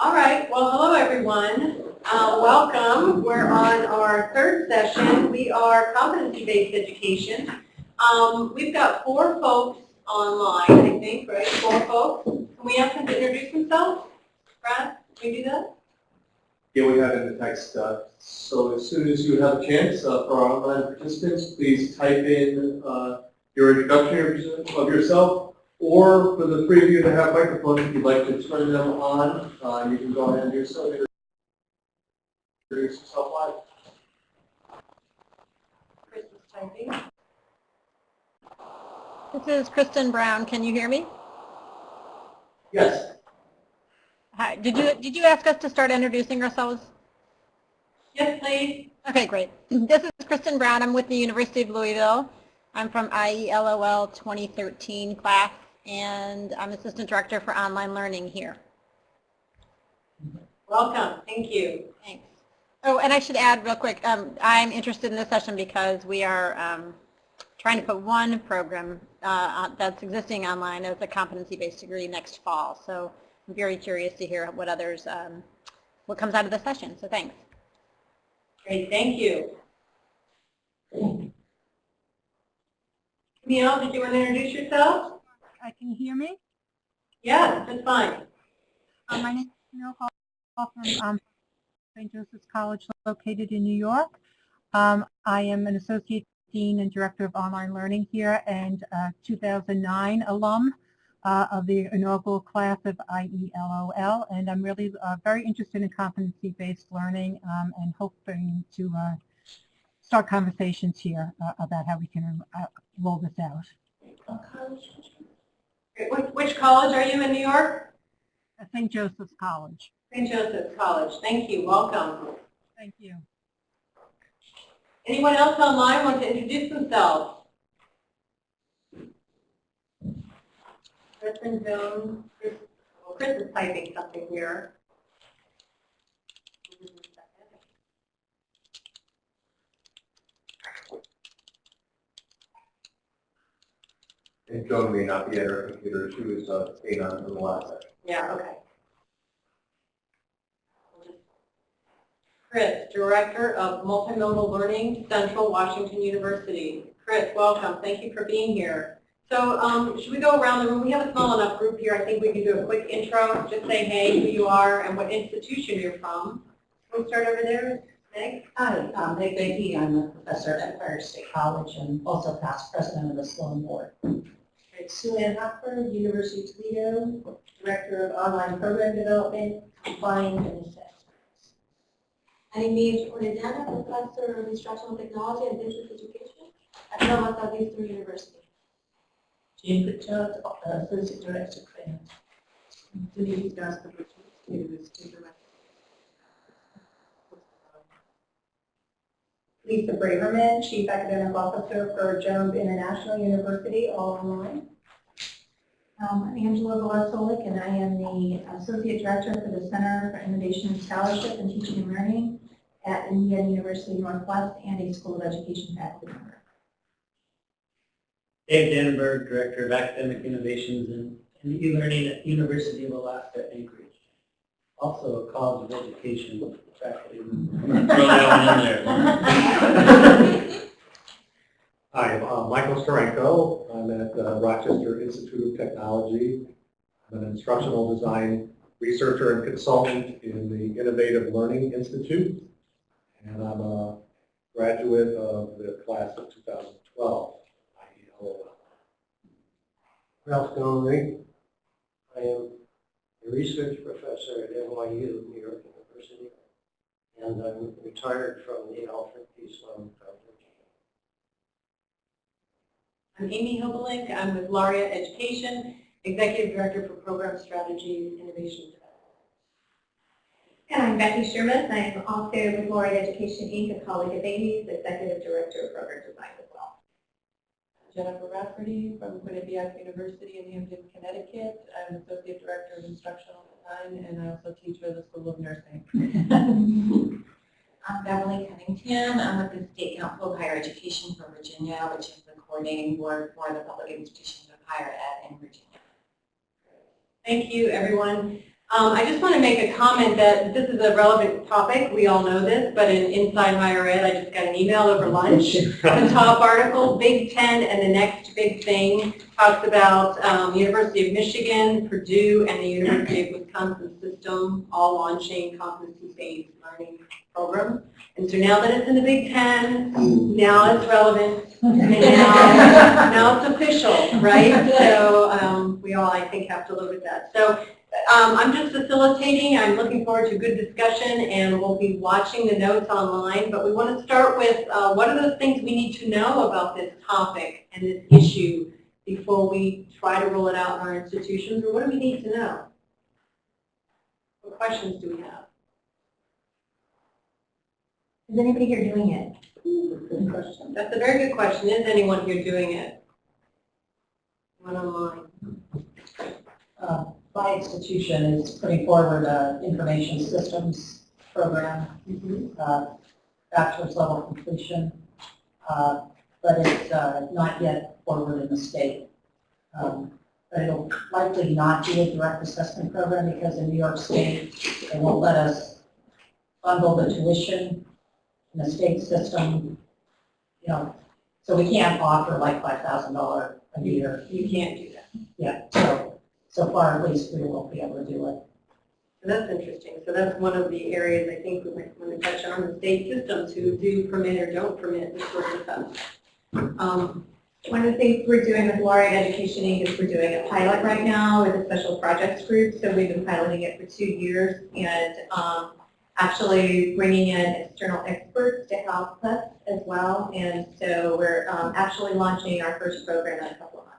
All right, well, hello everyone. Uh, welcome. We're on our third session. We are competency-based education. Um, we've got four folks online, I think, right? Four folks. Can we ask them to introduce themselves? Brad, can we do that? Yeah, we have in the text. uh, So as soon as you have a chance uh, for our online participants, please type in uh, your introduction of yourself. Or for the three of you that have microphones, if you'd like to turn them on, uh, you can go ahead and do so. Introduce yourself live. This is Kristen Brown. Can you hear me? Yes. Hi. Did you did you ask us to start introducing ourselves? Yes, please. Okay, great. This is Kristen Brown. I'm with the University of Louisville. I'm from IELOL 2013 class, and I'm Assistant Director for Online Learning here. Welcome. Thank you. Thanks. Oh, and I should add real quick, um, I'm interested in this session because we are um, trying to put one program uh, that's existing online as a competency-based degree next fall. So I'm very curious to hear what others, um, what comes out of the session. So thanks. Great, thank you. Camille, did you want to introduce yourself? Uh, Can you hear me? Yes, that's fine. Uh, My name is Camille Hall from um, St. Joseph's College located in New York. Um, I am an Associate Dean and Director of Online Learning here and uh, 2009 alum uh, of the inaugural class of IELOL. And I'm really uh, very interested in competency-based learning um, and hoping to uh, start conversations here uh, about how we can uh, roll this out. Which, which college are you in New York? St. Joseph's College. St. Joseph's College. Thank you. Welcome. Thank you. Anyone else online want to introduce themselves? Kristen Jones, Chris is typing something here. And Joan may not be at her computer. She was uh, staying on from the last session. Yeah, okay. Chris, Director of Multimodal Learning, Central Washington University. Chris, welcome. Thank you for being here. So um, should we go around the room? We have a small enough group here. I think we can do a quick intro. Just say, hey, who you are and what institution you're from. Can we start over there? Meg? Hi, I'm Meg Beatty. I'm a professor at Empire State College and also past president of the Sloan Board. Sue Ann Hockford, University of Toledo, Director of Online Program Development, Compliance and Assessments. Anime Ornidana, Professor of Instructional Technology and Business Education at Nova Southeastern University. Patel, uh, Associate Director, of Grant. Denise Gaspar, University Director. Lisa Braverman, Chief Academic Officer for Jones International University, all online. Um, I'm Angela Velasolik, and I am the Associate Director for the Center for Innovation and Scholarship and Teaching and Learning at Indiana University Northwest and a School of Education faculty member. Dave Dannenberg, Director of Academic Innovations in, in e-learning at University of Alaska Anchorage. Also a College of Education faculty member. Throw that one in there. Hi, I'm uh, Michael Starenko. I'm at the Rochester Institute of Technology. I'm an instructional design researcher and consultant in the Innovative Learning Institute. And I'm a graduate of the class of 2012, IELOL. Ralph Gomory. I am a research professor at NYU, New York University, and I'm retired from the Alfred P. Sloan I'm Amy Hobelink. I'm with Laureate Education, Executive Director for Program Strategies, Innovation Development. And I'm Becky Sherman. I'm also with Laureate Education Inc., a colleague of Amy's, Executive Director of Program Design as well. Jennifer Rafferty from Quinnipiac University in Hamden, Connecticut. I'm Associate Director of Instructional Design and I also teach at the School of Nursing. I'm Beverly Cunningham. I'm with the State Council of Higher Education for Virginia, which is coordinating board for the public institutions of higher ed in Virginia. Thank you, everyone. Um, I just want to make a comment that this is a relevant topic. We all know this, but in Inside Higher Ed, I just got an email over lunch. The top article, Big Ten and the next big thing, talks about um, University of Michigan, Purdue, and the University of Wisconsin system all launching competency-based learning program. And so now that it's in the Big Ten, now it's relevant, and now, now it's official, right? So um, we all, I think, have to live with that. So um, I'm just facilitating. I'm looking forward to a good discussion, and we'll be watching the notes online. But we want to start with uh, what are those things we need to know about this topic and this issue before we try to roll it out in our institutions, or what do we need to know? What questions do we have? Is anybody here doing it? Good question. That's a very good question. Is anyone here doing it? One online. Uh, My institution is putting forward an information systems program, uh, bachelor's level completion, uh, but it's uh, not yet forward in the state. Um, But it'll likely not be a direct assessment program because in New York State, they won't let us bundle the tuition in the state system, you know, so we can't offer like $5,000 a year. You can't do that. Yeah, so, so far at least, we won't be able to do it. So that's interesting. So that's one of the areas I think we might want to touch on, the state systems who do permit or don't permit this sort of stuff. Um, One of the things we're doing with Laureate Education Inc. is we're doing a pilot right now with a special projects group. So we've been piloting it for two years and um, actually bringing in external experts to help us as well. And so we're um, actually launching our first program in a couple of months.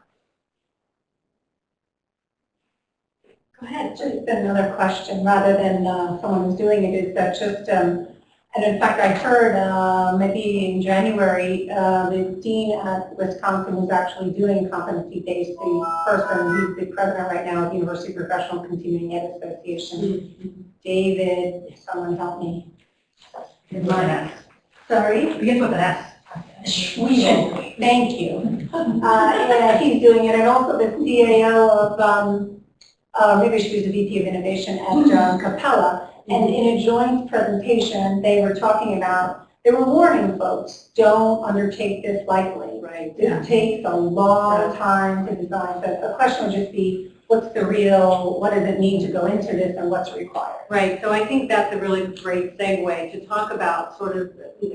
Go ahead, just another question, rather than uh, someone who's doing it, is that just, um, and in fact, I heard uh, maybe in January, uh, the dean at Wisconsin was actually doing competency-based, the person, he's the president right now of the University Professional Continuing Ed Association. David, someone help me. Sorry? Begins with an S. Schweden, thank you. Uh, yeah, he's doing it, and also the CAO of, um, uh, maybe she was the VP of Innovation at uh, Capella. And in a joint presentation, they were talking about, they were warning folks, don't undertake this lightly. Right. It takes a long time to design, so the question would just be, what's the real, what does it mean to go into this and what's required? Right, so I think that's a really great segue to talk about sort of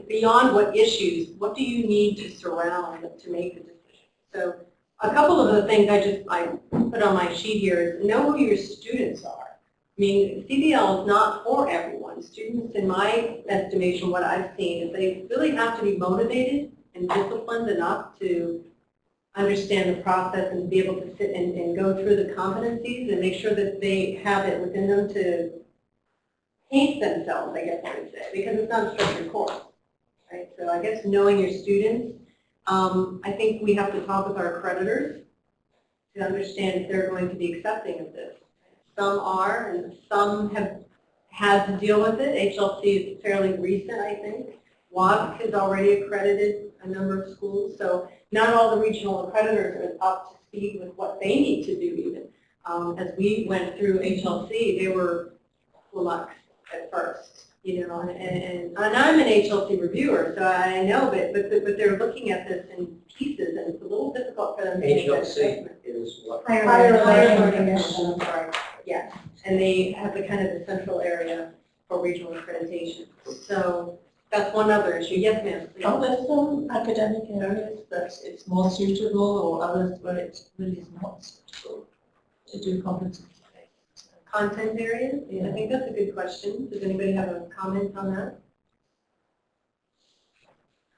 beyond what issues, what do you need to surround to make the decision? So a couple of the things I just, I put on my sheet here is know who your students are. I mean, CBL is not for everyone. Students, in my estimation, what I've seen is they really have to be motivated and disciplined enough to understand the process and be able to sit and, and go through the competencies and make sure that they have it within them to paint themselves, I guess I would say, because it's not a structured course, right? So I guess knowing your students, um, I think we have to talk with our creditors to understand if they're going to be accepting of this. Some are, and some have had to deal with it. HLC is fairly recent, I think. WASC has already accredited a number of schools, so not all the regional accreditors are up to speed with what they need to do even. Um, as we went through HLC, they were flummoxed at first, you know, and, and, and I'm an HLC reviewer, so I know, but, but, but they're looking at this in pieces, and it's a little difficult for them to make that HLC is what? Higher Higher Learning Learning Commission. Commission, I'm sorry, yeah, and they have the kind of the central area for regional accreditation. So that's one other issue. Yes, ma'am. please. Are there some academic areas that it's more suitable or others where it really is not suitable to do competency based? Content areas? I think that's a good question. Does anybody have a comment on that?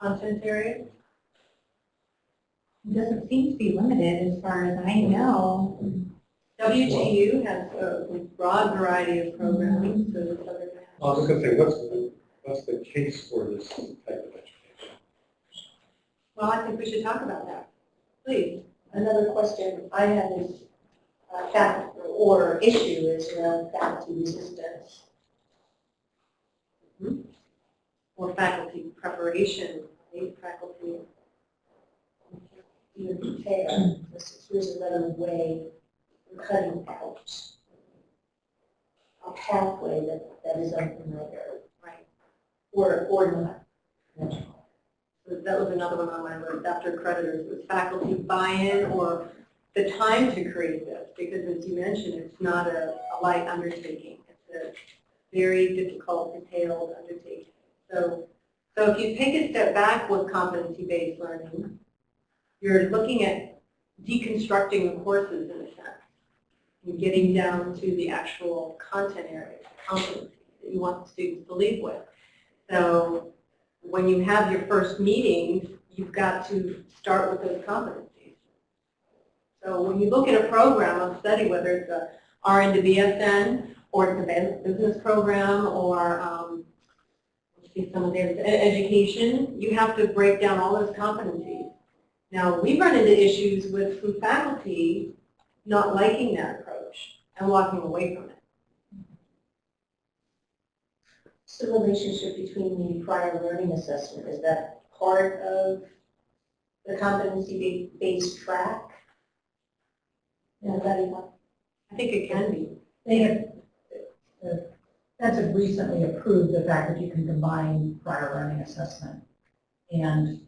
Content area? It doesn't seem to be limited as far as I know. WGU has a broad variety of programming, mm-hmm. so it's other. I was going to say, what's the, what's the case for this type of education? Well, I think we should talk about that. Please. Another question I have is, uh, fact, or issue is around faculty resistance. Or faculty preparation, right? faculty. Even prepare, this is, here's another way of cutting out a pathway that, that is unfamiliar Right. or, or not. So That was another one on my list after creditors, was faculty buy-in or the time to create this, because as you mentioned, it's not a, a light undertaking. It's a very difficult, detailed undertaking. So, so if you take a step back with competency-based learning, you're looking at deconstructing the courses in a sense. You're getting down to the actual content areas, competencies that you want the students to leave with. So when you have your first meetings, you've got to start with those competencies. So when you look at a program of study, whether it's a RN to BSN, or it's a business program, or um, see some of their education, you have to break down all those competencies. Now, we run into issues with some faculty not liking that approach and walking away from it. What's the relationship between the prior learning assessment? Is that part of the competency-based track? Anybody want? I think it can be. They have, uh, that's a recently approved, the fact that you can combine prior learning assessment and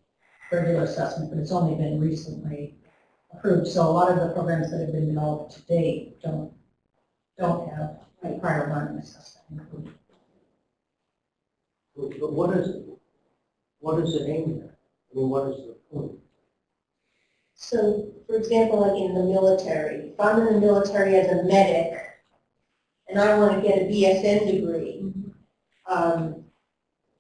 regular assessment, but it's only been recently approved. So a lot of the programs that have been developed to date don't, don't have a prior learning assessment included. But what is, it? what is it aimed at? I mean, what is the point? So, for example, like in the military, if I'm in the military as a medic and I want to get a BSN degree, um,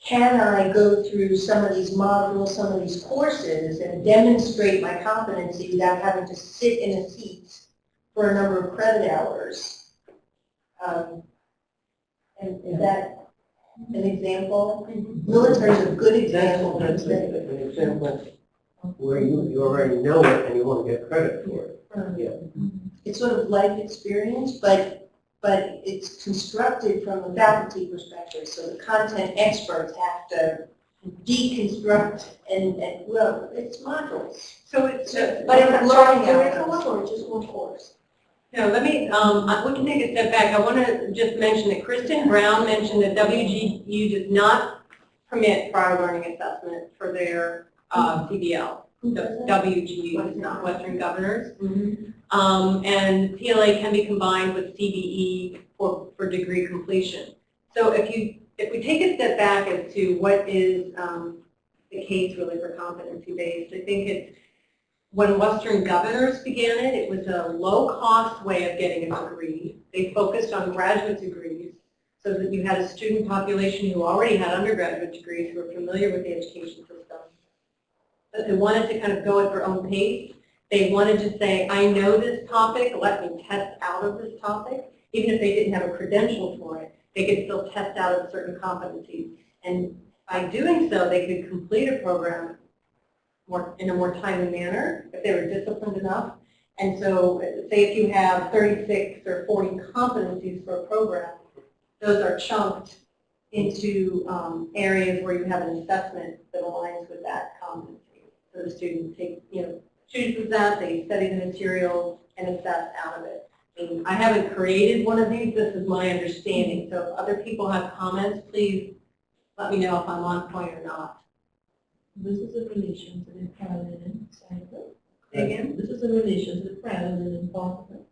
can I go through some of these modules, some of these courses and demonstrate my competency without having to sit in a seat for a number of credit hours? Um, and is that an example? Military is a good example. That's an example where you, you already know it and you want to get credit for it. Yeah. it's sort of life experience, but, but it's constructed from a faculty perspective, so the content experts have to deconstruct and, and, well, it's modules. So it's, But it's learning learning outcomes. curriculum or just one course? No, let me, um, I- we can take a step back. I want to just mention that Kristen Brown mentioned that WGU does not permit prior learning assessment for their uh, CBL. The Western Governors. Um, and PLA can be combined with CBE for, for degree completion. So if you, if we take a step back as to what is um, the case really for competency-based, I think it's when Western Governors began it, it was a low-cost way of getting a degree. They focused on graduate degrees so that you had a student population who already had undergraduate degrees who were familiar with the education system. They wanted to kind of go at their own pace. They wanted to say, I know this topic, let me test out of this topic. Even if they didn't have a credential for it, they could still test out of certain competencies. And by doing so, they could complete a program more, in a more timely manner, if they were disciplined enough. And so, say if you have 36 or 40 competencies for a program, those are chunked into um, areas where you have an assessment that aligns with that competency. So the students take, you know, choose chooses that, they study the material and assess out of it. I mean, I haven't created one of these, this is my understanding. So if other people have comments, please let me know if I'm on point or not. This is in relation to the parallel cycle. Say again? This is in relation to the parallel involvement.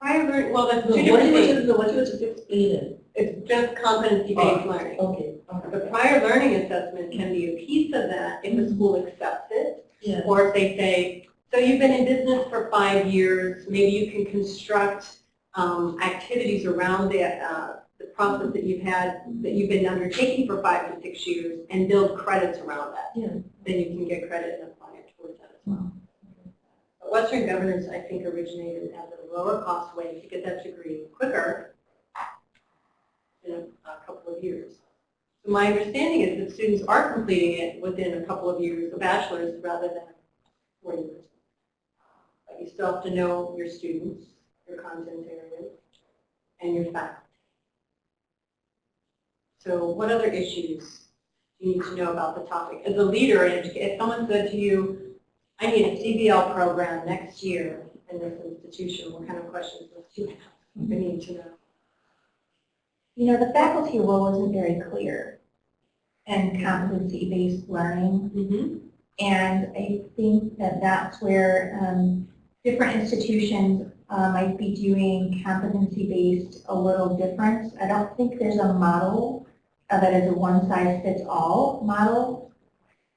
Prior learning, well, that's No, two what different things. no, what you just explaining. It's just competency-based learning. Okay, The prior learning assessment can be a piece of that if the school accepts it, Yeah. or if they say, so you've been in business for five years, maybe you can construct um, activities around the, uh, the process that you've had, that you've been undertaking for five to six years, and build credits around that. Yeah. Then you can get credit and apply it towards that as well. But Western Governors, I think, originated as a lower cost way to get that degree quicker in a a couple of years. My understanding is that students are completing it within a couple of years, a bachelor's rather than four years. But you still have to know your students, your content areas, and your faculty. So what other issues do you need to know about the topic? As a leader, in educa- if someone said to you, I need a CBL program next year in this institution, what kind of questions would you have? I need to know. You know, the faculty role isn't very clear in competency-based learning. Mm-hmm. And I think that that's where um, different institutions uh, might be doing competency-based a little different. I don't think there's a model uh, that is a one-size-fits-all model,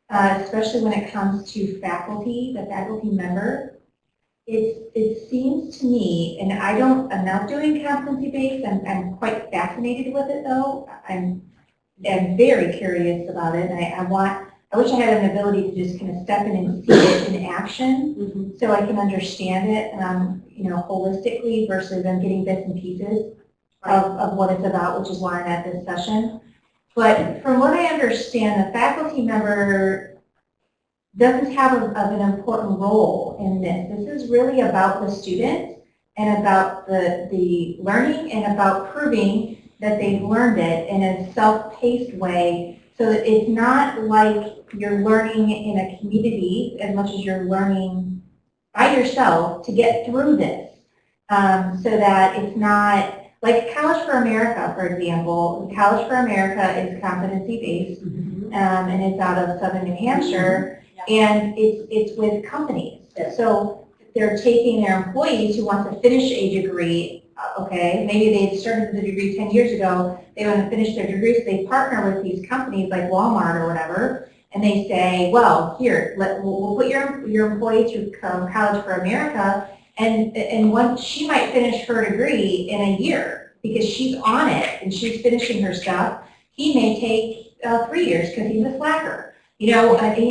uh, especially when it comes to faculty, the faculty member. It, it seems to me, and I don't, I'm not doing competency-based, I'm, I'm quite fascinated with it though. I'm, I'm very curious about it, and I, I want, I wish I had an ability to just kind of step in and see it in action so I can understand it, um, you know, holistically versus I'm getting bits and pieces of, of what it's about, which is why I'm at this session. But from what I understand, the faculty member doesn't have a, of an important role in this. This is really about the student and about the, the learning and about proving that they've learned it in a self-paced way so that it's not like you're learning in a community as much as you're learning by yourself to get through this. Um, so that it's not, like College for America, for example, College for America is competency-based, um, and it's out of Southern New Hampshire, and it's, it's with companies. So they're taking their employees who want to finish a degree, uh, okay, maybe they started the degree 10 years ago, they want to finish their degree, so they partner with these companies like Walmart or whatever, and they say, well, here, let, we'll, we'll put your, your employee through um, College for America, and, and one, she might finish her degree in a year because she's on it and she's finishing her stuff. He may take uh, three years because he's a slacker. You know, and-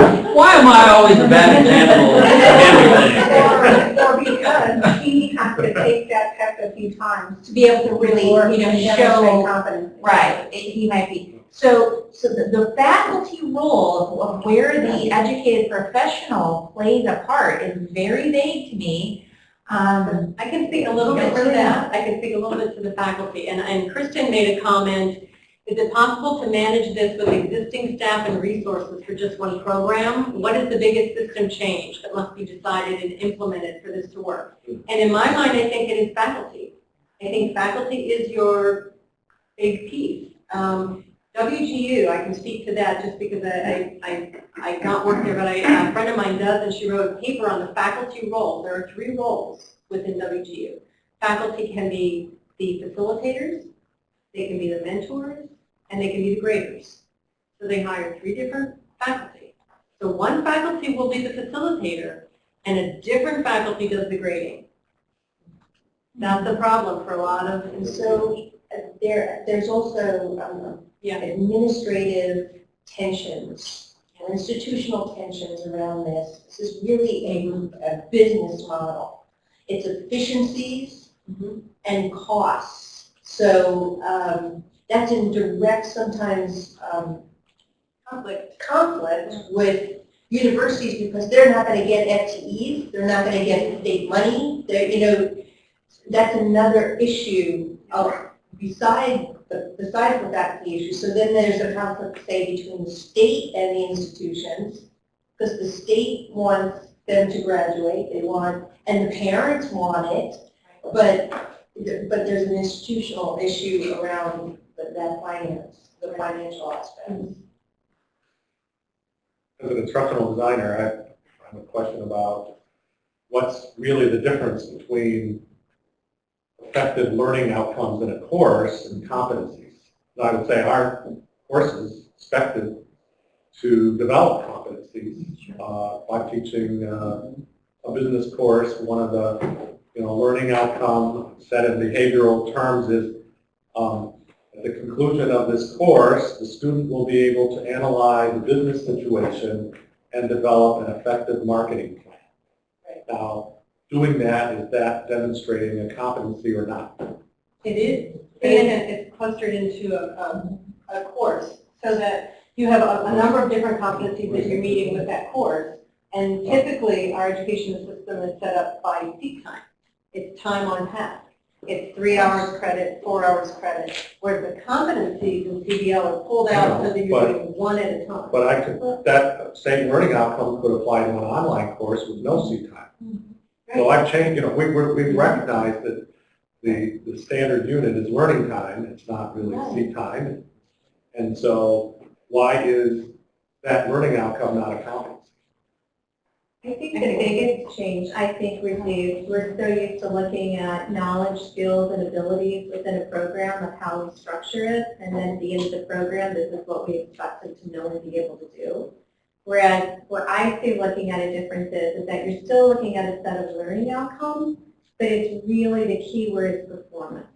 Why am I always a bad example of everything? Or, or because he has to take that test a few times to be able to really, you know, show. confidence. Right, it- he might be. So, so the, the faculty role of, of where the educated professional plays a part is very vague to me. Um, I can speak a little bit to that. I can speak a little bit to the faculty. And, and Kristen made a comment, is it possible to manage this with existing staff and resources for just one program? What is the biggest system change that must be decided and implemented for this to work? And in my mind, I think it is faculty. I think faculty is your big piece. Um, WGU, I can speak to that just because I, I, I, I not work there, but I, a friend of mine does, and she wrote a paper on the faculty role. There are three roles within WGU. Faculty can be the facilitators, they can be the mentors, and they can be the graders. So they hire three different faculty. So one faculty will be the facilitator, and a different faculty does the grading. That's a problem for a lot of, And so uh, there, there's also um, yeah, administrative tensions and institutional tensions around this. This is really a, a business model. It's efficiencies Mhm. and costs. So um, that's in direct, sometimes, um, conflict. conflict with universities because they're not going to get FTEs, they're not going to get state money, they're, you know, that's another issue of, beside, besides the faculty issue. So then there's a conflict, say, between the state and the institutions, because the state wants them to graduate, they want, and the parents want it, but, but there's an institutional issue around that finance, the financial aspects. As an instructional designer, I have a question about what's really the difference between effective learning outcomes in a course and competencies. I would say our courses expected to develop competencies. Uh, I'm teaching uh, a business course, one of the you know, learning outcome set in behavioral terms is um, at the conclusion of this course, the student will be able to analyze the business situation and develop an effective marketing plan. Now, doing that, is that demonstrating a competency or not? It is, and it's clustered into a, a, a course, so that you have a, a number of different competencies that you're meeting with that course. And typically, our education system is set up by seat time. It's time on task. It's three hours credit, four hours credit, whereas the competencies in CBL are pulled out so that you're But- doing one at a time. But I could, that same learning outcome could apply to an online course with no seat time. Mm-hmm. So I've changed, you know, we, we're- we've recognized that the, the standard unit is learning time, it's not really seat time. And so why is that learning outcome not a competency? I think the biggest change, I think, Ruthie, we're so used to looking at knowledge, skills, and abilities within a program of how we structure it, and then at the end of the program, this is what we expect them to know and be able to do. Whereas, what I see looking at a difference is, is that you're still looking at a set of learning outcomes, but it's really the key word is performance.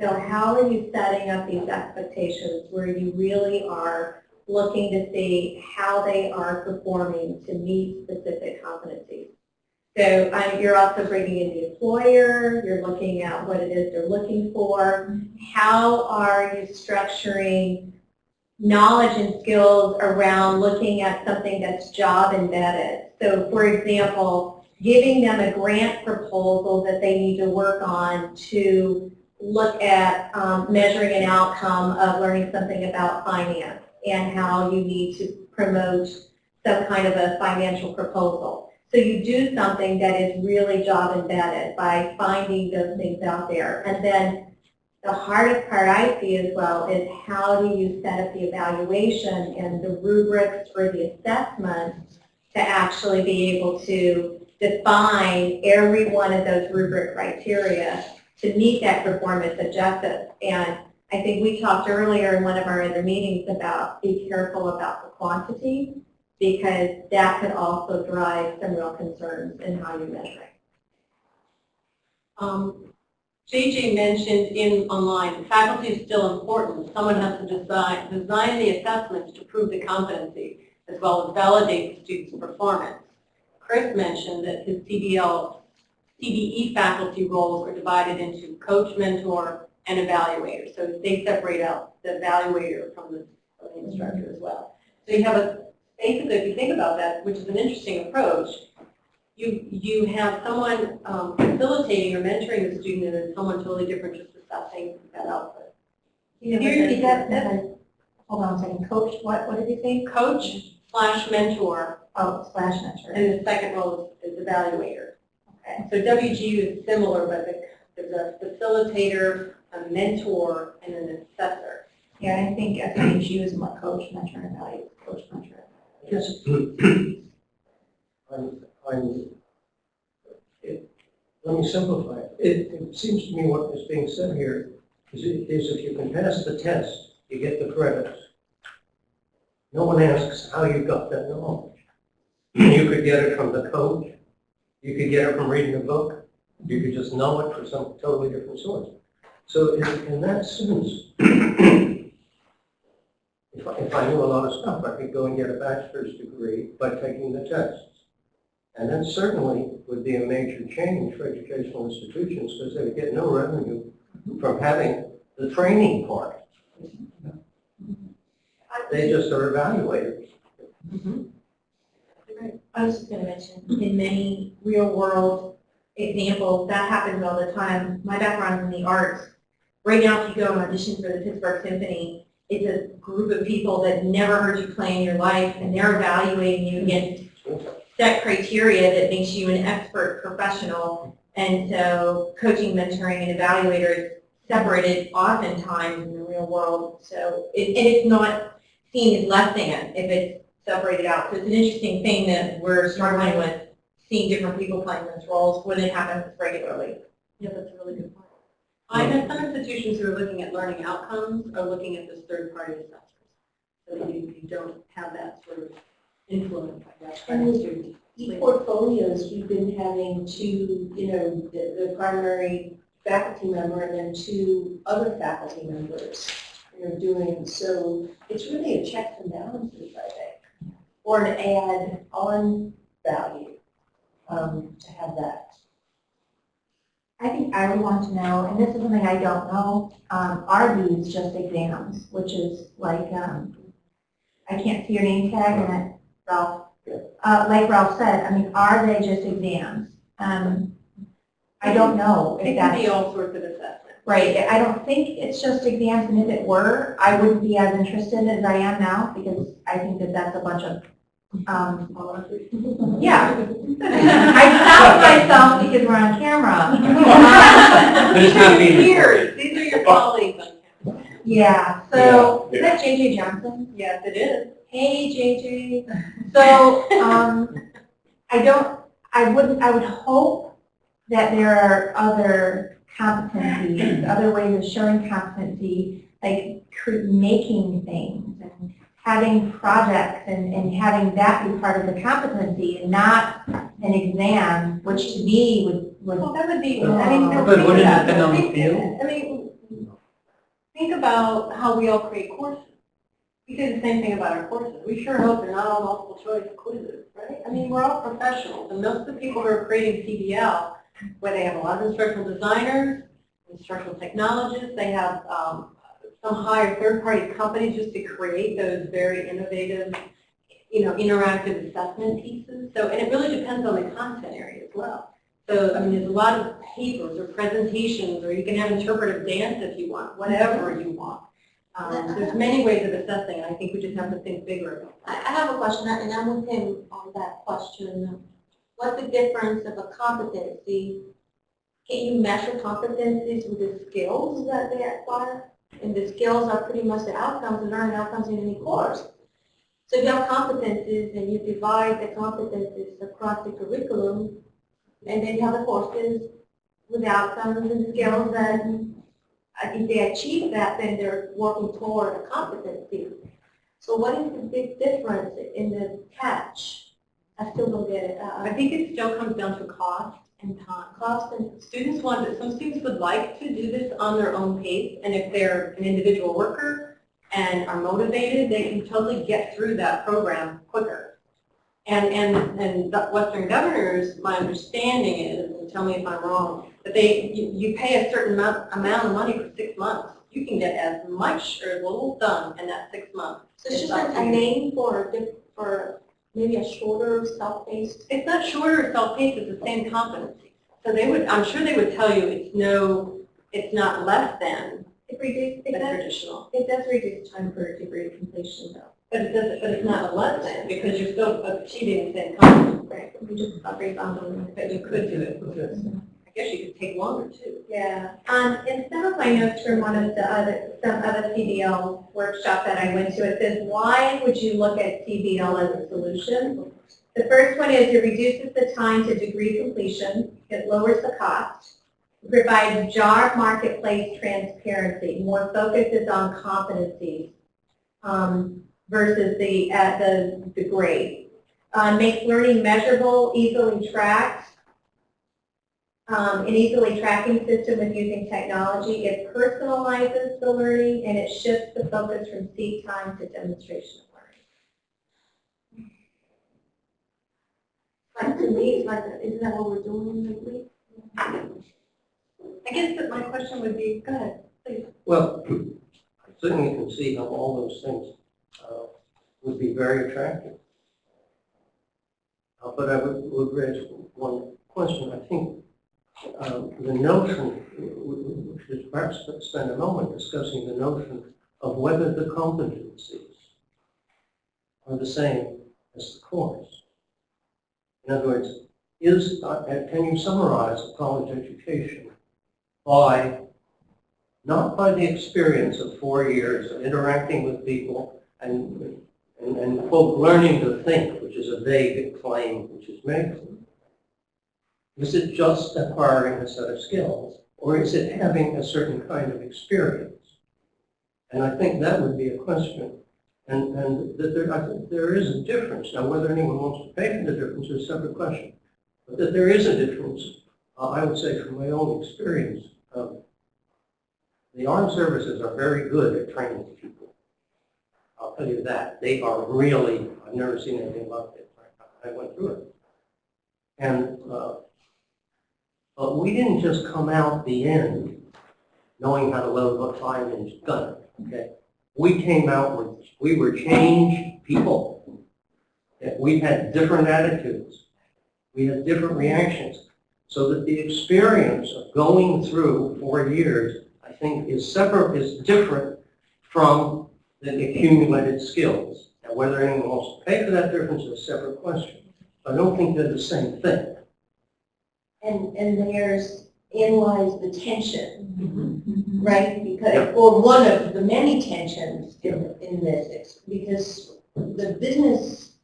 So how are you setting up these expectations where you really are looking to see how they are performing to meet specific competencies. So um, you're also bringing in the employer, you're looking at what it is they're looking for, how are you structuring knowledge and skills around looking at something that's job embedded. So for example, giving them a grant proposal that they need to work on to look at um, measuring an outcome of learning something about finance and how you need to promote some kind of a financial proposal. So you do something that is really job embedded by finding those things out there. And then the hardest part I see as well is how do you set up the evaluation and the rubrics for the assessment to actually be able to define every one of those rubric criteria to meet that performance objective. And I think we talked earlier in one of our other meetings about be careful about the quantity because that could also drive some real concerns in how you measure it. Um, JJ mentioned in online, faculty is still important. Someone has to design, design the assessments to prove the competency as well as validate the student's performance. Chris mentioned that his CBL, CBE faculty roles are divided into coach, mentor, and evaluator. So they separate out the evaluator from the, from the instructor as well. So you have a, basically if you think about that, which is an interesting approach, you, you have someone um, facilitating or mentoring the student and then someone totally different just assessing that output. You know, Here, that, that, hold on a second, coach, what, what did you say? Coach slash mentor, Oh, slash mentor. and the second role is, is evaluator. Okay. So WGU is similar, but the- there's a facilitator, a mentor, and an assessor. Yeah, I think FAHU is more coach, mentor, and value, coach, mentor. Yes. I'm, I'm, it, let me simplify it. It, it seems to me what is being said here is, is if you can pass the test, you get the credits. No one asks how you got that knowledge. You could get it from the coach, you could get it from reading a book, you could just know it from some totally different source. So in, in that sense, if I, if I knew a lot of stuff, I could go and get a bachelor's degree by taking the tests. And that certainly would be a major change for educational institutions because they would get no revenue from having the training part. They just are evaluated. Mm-hmm. I was just going to mention, in many real-world examples, that happens all the time. My background in the arts. Right now, if you go and audition for the Pittsburgh Symphony, it's a group of people that never heard you play in your life, and they're evaluating you against set criteria that makes you an expert professional. And so coaching, mentoring, and evaluators separated oftentimes in the real world. So, it, and it's not seen as less than if it's separated out. So it's an interesting thing that we're struggling with, seeing different people playing those roles when it happens regularly. Yeah, that's a really good point. I know some institutions who are looking at learning outcomes are looking at this third-party assessors. So that you, you don't have that sort of influence, I guess, by the student. E-portfolios, we've been having two, you know, the, the primary faculty member and then two other faculty members, you know, doing, so it's really a checks and balances, I think, or an add on value, um, to have that. I think I would want to know, and this is something I don't know, um, are these just exams, which is like, um, I can't see your name tag in it, Ralph. Uh, like Ralph said, I mean, are they just exams? Um, I don't know It if can that's, be all sorts of assessments. right, I don't think it's just exams, and if it were, I wouldn't be as interested as I am now, because I think that that's a bunch of, um, yeah. I stopped myself because we're on camera. No, But these are your being peers, these are your colleagues on campus. Yeah, so, Yeah, is that JJ Johnson? Yes, it is. Hey, JJ. So, um, I don't, I wouldn't, I would hope that there are other competencies, other ways of showing competency, like making things and having projects and, and having that be part of the competency and not an exam, which to me would, would Well, that would be, Uh, I mean, but think wouldn't it about depend on the Think- field? I mean, think about how we all create courses. We do the same thing about our courses. We sure hope they're not all multiple choice quizzes, right? I mean, we're all professionals, and most of the people who are creating CBL, where they have a lot of instructional designers, instructional technologists, they have um, some higher third-party companies just to create those very innovative, you know, interactive assessment pieces. So, and it really depends on the content area as well. So, I mean, there's a lot of papers or presentations, or you can have interpretive dance if you want, whatever you want. Um, there's many ways of assessing, I think we just have to think bigger about I, I have a question, and I'm with him on that question. What's the difference of a competency? Can you measure competencies with the skills that they acquire? And the skills are pretty much the outcomes, the learning outcomes in any course. So if you have competencies and you divide the competencies across the curriculum, and then you have the courses with the outcomes and the skills, then if they achieve that, then they're working toward a competency. So what is the big difference in the catch? I still don't get it. Uh, I think it still comes down to cost and cost and, Students want, to- some students would like to do this on their own pace, and if they're an individual worker and are motivated, they can totally get through that program quicker. And, and, and the Western Governors, my understanding is, and tell me if I'm wrong, that they, you, you pay a certain amount, amount of money for six months. You can get as much or as little done in that six months. so it's just a a name for, for maybe a shorter, self-paced? It's not shorter or self-paced, it's the same competency. So they would, I'm sure they would tell you it's no, it's not less than It reduces, it does, traditional. it does reduce time for degree completion though. But it doesn't, but it's not a less than, because you're still achieving the same competency. Right, we just upgrade on them. But you could do it. Mm-hmm. I guess you could take longer too. Yeah, um, in some of my notes from one of the other, some other CBL workshop that I went to, it says, why would you look at CBL as a solution? The first one is it reduces the time to degree completion, it lowers the cost, provides job marketplace transparency, more focus is on competencies um, versus the, at the, the grade. Uh, makes learning measurable, easily tracked, um, an easily tracking system with using technology. It personalizes the learning and it shifts the focus from seat time to demonstration of learning. Like, to me, like, isn't that what we're doing lately? I guess that my question would be, go ahead, please. Well, I certainly can see how all those things uh, would be very attractive. Uh, But I would, would raise one question. I think um, the notion, we should perhaps spend a moment discussing the notion of whether the competencies are the same as the course. In other words, is, uh, can you summarize a college education by not by the experience of four years of interacting with people and, and, and quote, learning to think, which is a vague claim which is made. Is it just acquiring a set of skills, or is it having a certain kind of experience? And I think that would be a question. And, and that there, I think there is a difference. Now, whether anyone wants to pay for the difference is a separate question. But that there is a difference, uh, I would say from my own experience, the armed services are very good at training people. I'll tell you that. They are really, I've never seen anything like it. I went through it. And, uh, but we didn't just come out the end knowing how to load a five-inch gun, okay? We came out with, we were changed people. We had different attitudes. We had different reactions. So that the experience of going through four years I think is separate, is different from the accumulated skills. Now, whether anyone wants to pay for that difference is a separate question. I don't think they're the same thing. And, and there's analyze the tension, right? Because, or one of the many tensions in, in this, because the business,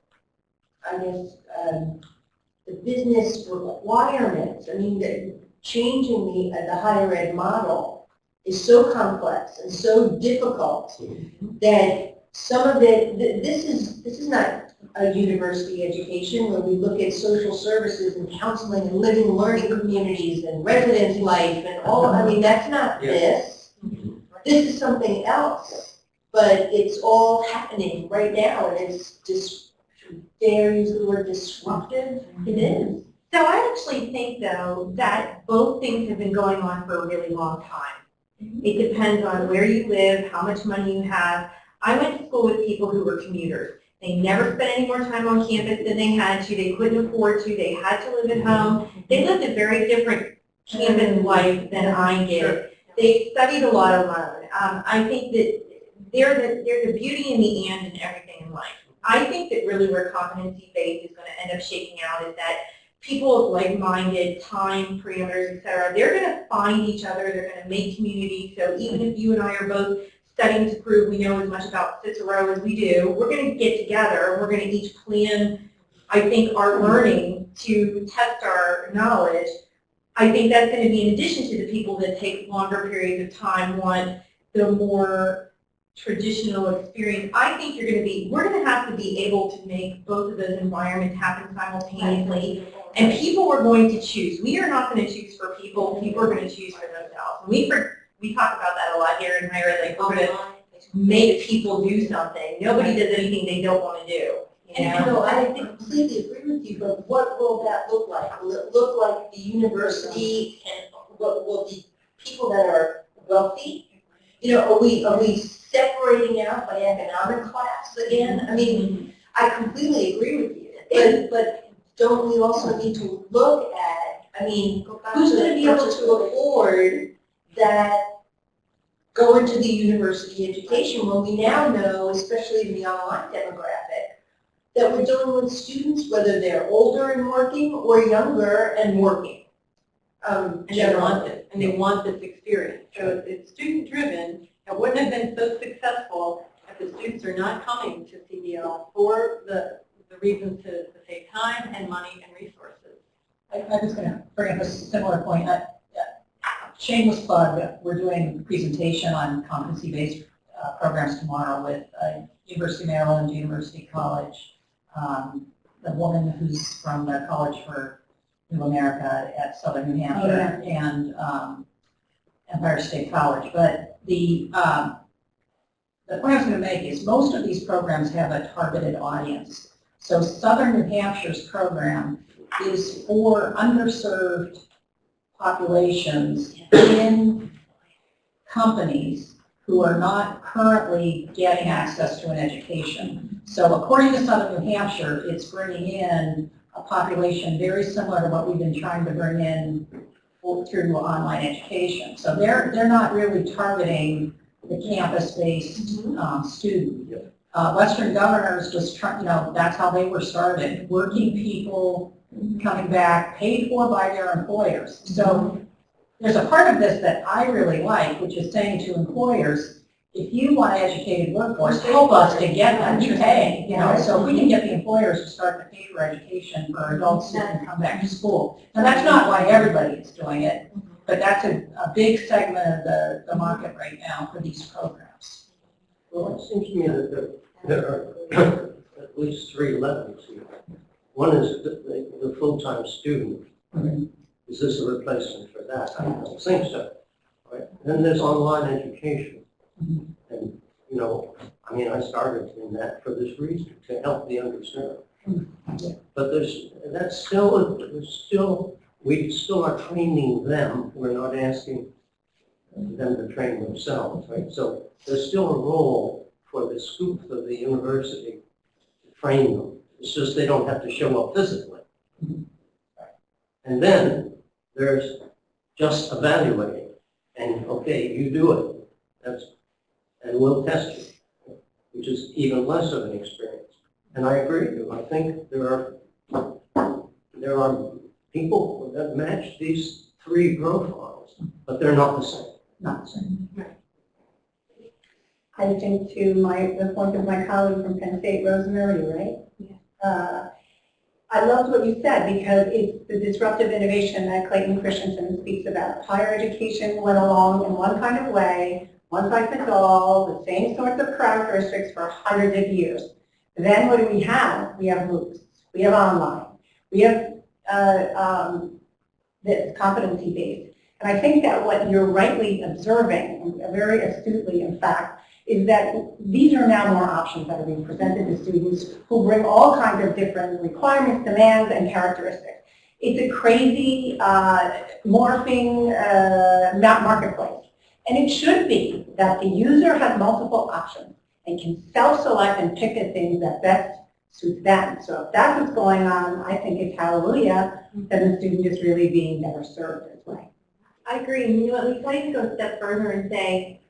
I guess, um, the business requirements, I mean, the, changing the, uh, the higher ed model is so complex and so difficult that some of it, th- this is, this is not a university education where we look at social services and counseling and living, learning communities and residence life and all, I mean, that's not Yeah. this. This is something else, but it's all happening right now and it's just, dare use the word disruptive? It is. So I actually think though that both things have been going on for a really long time. It depends on where you live, how much money you have. I went to school with people who were commuters. They never spent any more time on campus than they had to. They couldn't afford to. They had to live at home. They lived a very different campus life than I did. They studied a lot alone. Um, I think that there's a, there's a beauty in the and in everything in life. I think that really where competency-based is going to end up shaking out is that people of like-minded, time parameters, et cetera, they're going to find each other, they're going to make community. So even if you and I are both studying to prove we know as much about Cicero as we do, we're going to get together and we're going to each plan, I think, our learning to test our knowledge. I think that's going to be in addition to the people that take longer periods of time, want the more traditional experience. I think you're going to be, we're going to have to be able to make both of those environments happen simultaneously. And people are going to choose. We are not going to choose for people. People are going to choose for themselves. We, for- we talk about that a lot here in higher ed. Like, we're going to make people do something. Nobody does anything they don't want to do. You know? No, I completely agree with you, but what will that look like? Will it look like the university and what will the people that are wealthy? You know, are we, are we separating out by economic class again? I mean, I completely agree with you, but, but don't we also need to look at, I mean, who's gonna be able to afford that go into the university education when we now know, especially in the online demographic, that we're dealing with students, whether they're older and working or younger and working. Um, And they want it, and they want this experience. So it's- student-driven. It wouldn't have been so successful if the students are not coming to CBL for the, the reasons to, to save time and money and resources. I, I was going to bring up a similar point. Uh, Shameless plug, we're doing a presentation on competency-based uh, programs tomorrow with uh, University of Maryland, University College, um, the woman who's from the College for New America at Southern New Hampshire, and um, Empire State College. But the, um, the point I was going to make is most of these programs have a targeted audience. So Southern New Hampshire's program is for underserved populations in companies who are not currently getting access to an education. So according to Southern New Hampshire, it's bringing in a population very similar to what we've been trying to bring in through online education. So they're, they're not really targeting the campus-based um, student. Uh, Western Governors was trying, you know, that's how they were started, working people coming back, paid for by their employers. So there's a part of this that I really like, which is saying to employers, if you want an educated workforce, help us to get them to pay, you know, so if we can get the employers to start to pay for education for adults that can come back to school. Now, that's not why everybody is doing it, but that's a, a big segment of the, the market right now for these programs. Well, it seems to me that there- there are at least three levels here. One is the, the, the full-time student. Is this a replacement for that? I don't think so. Right? Then there's online education. Mm-hmm. And, you know, I mean, I started in that for this reason, to help the underserved. Mm-hmm. But there's, that's still, there's still, we still are training them, we're not asking them to train themselves, right? So there's still a role for the school, for the university to train them. It's just they don't have to show up physically. And then there's just evaluating, and, okay, you do it, that's, and we'll test you, which is even less of an experience. And I agree with you, I think there are, there are people that match these three profiles, but they're not the same. Not the same. I think to my, the point of my colleague from Penn State, Rosemary, right? Uh, I loved what you said because it's the disruptive innovation that Clayton Christensen speaks about. Higher education went along in one kind of way, one size fits all, the same sorts of characteristics for hundreds of years. Then what do we have? We have MOOCs, we have online, we have uh, um, this competency-based. And I think that what you're rightly observing, very astutely in fact, is that these are now more options that are being presented to students who bring all kinds of different requirements, demands, and characteristics. It's a crazy, uh, morphing uh, marketplace. And it should be that the user has multiple options and can self-select and pick the things that best suit them. So if that's what's going on, I think it's hallelujah that the student is really being better served this way. I agree, you know, at least I can go a step further and say,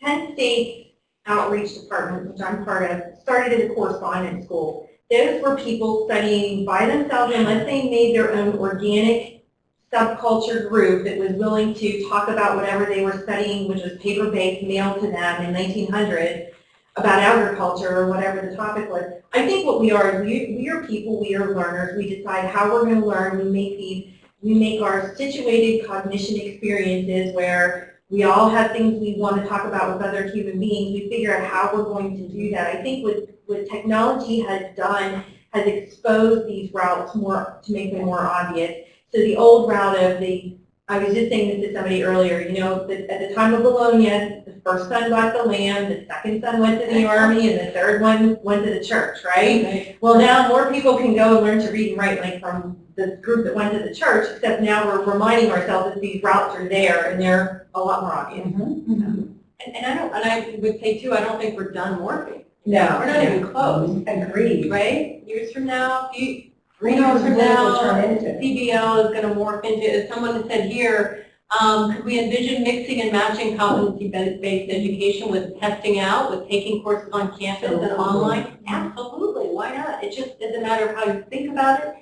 Penn State's outreach department, which I'm part of, started as a correspondence school. Those were people studying by themselves unless they made their own organic subculture group that was willing to talk about whatever they were studying, which was paper-based, mailed to them in 1900, about agriculture or whatever the topic was. I think what we are is we, we are people, we are learners. We decide how we're going to learn. We make these, we make our situated cognition experiences where we all have things we want to talk about with other human beings. We figure out how we're going to do that. I think what, what technology has done has exposed these routes more to make them more obvious. So the old route of the, I was just saying this to somebody earlier, you know, that at the time of Bologna, the first son got the land, the second son went to the army, and the third one went to the church, right? Well, now more people can go and learn to read and write like from the group that went to the church, except now we're reminding ourselves that these routes are there and they're a lot more obvious. Mm-hmm, mm-hmm. And, and I don't, and I would say too, I don't think we're done morphing. No. We're not even close, mm-hmm. Agreed. right? Years from now, you, Three years from now will turn into. CBL is going to morph into, as someone said here, um, could we envision mixing and matching competency-based education with testing out, with taking courses on campus and online? Absolutely, why not? It just is a matter of how you think about it.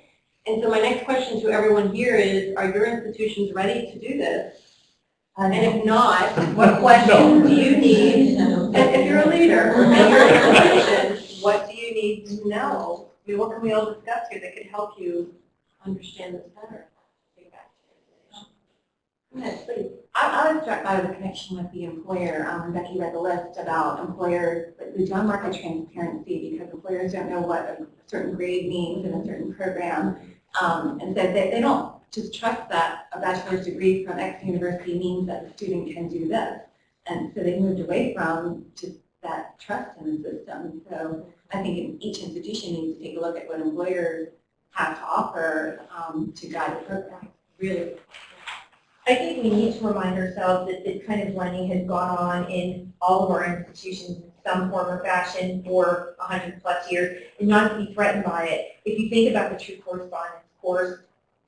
And so my next question to everyone here is, are your institutions ready to do this? And if not, what questions do you need, if if you're a leader, in your institution, what do you need to know? I mean, what can we all discuss here that could help you understand this better? Yes, please. I, I was struck by the connection with the employer. Um, Becky read the list about employers, the job market transparency, because employers don't know what a certain grade means in a certain program. Um, and so they, they don't just trust that a bachelor's degree from X university means that the student can do this. And so they moved away from just that trust in the system. So I think each institution needs to take a look at what employers have to offer um, to guide the program. Really? I think we need to remind ourselves that this kind of learning has gone on in all of our institutions in some form or fashion for 100 plus years and not to be threatened by it. If you think about the true correspondence course,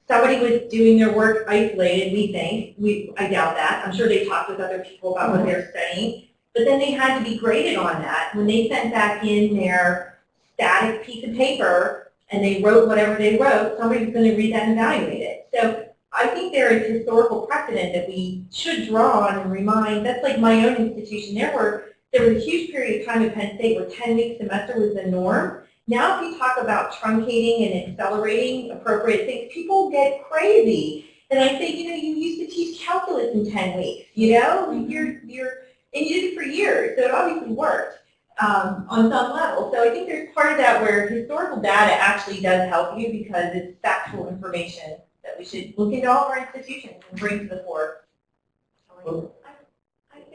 somebody was doing their work isolated, we think. We, I doubt that. I'm sure they talked with other people about what they're studying. But then they had to be graded on that. When they sent back in their static piece of paper and they wrote whatever they wrote, somebody's going to read that and evaluate it. So I think there is historical precedent that we should draw on and remind. That's like my own institution. There were there was a huge period of time at Penn State where 10-week semester was the norm. Now if you talk about truncating and accelerating appropriate things, people get crazy. And I say, you know, you used to teach calculus in 10 weeks, you know? You're, you're, and you did it for years, so it obviously worked um, on some level. So I think there's part of that where historical data actually does help you because it's factual information that we should look into all of our institutions and bring to the fore.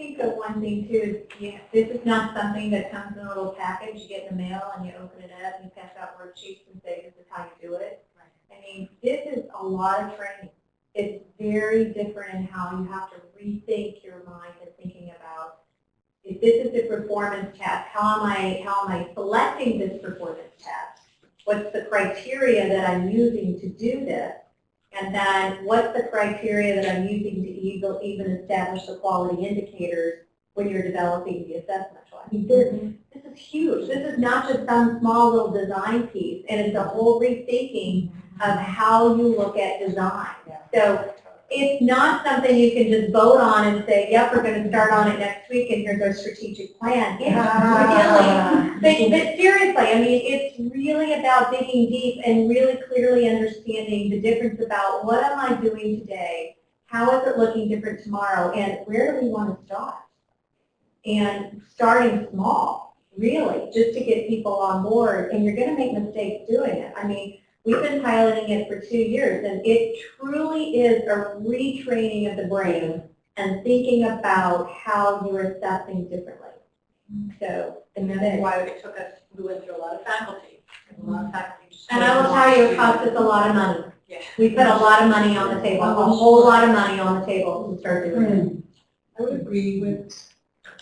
I think the one thing too is, yeah, this is not something that comes in a little package, you get in the mail and you open it up, and you pass out worksheets and say, this is how you do it. I mean, this is a lot of training. It's very different in how you have to rethink your mind and thinking about, if this is a performance test, how am I, how am I selecting this performance test? What's the criteria that I'm using to do this? And then what's the criteria that I'm using to even, establish the quality indicators when you're developing the assessment tool? I mean, this, this is huge. This is not just some small little design piece, and it's a whole rethinking of how you look at design. So it's not something you can just vote on and say, yep, we're gonna start on it next week and here's our strategic plan. It's ah. really, but, but seriously, I mean, it's really about digging deep and really clearly understanding the difference about what am I doing today? How is it looking different tomorrow? And where do we want to start? And starting small, really, just to get people on board. And you're going to make mistakes doing it. I mean, we've been piloting it for two years and it truly is a retraining of the brain and thinking about how you're assessing differently. So, And that's why it took us, we went through a lot of faculty, and a lot of faculty. And I will tell you, it cost us a lot of money. Yeah. We put a lot of money on the table, a whole lot of money on the table to start doing it. Hmm. I would agree with,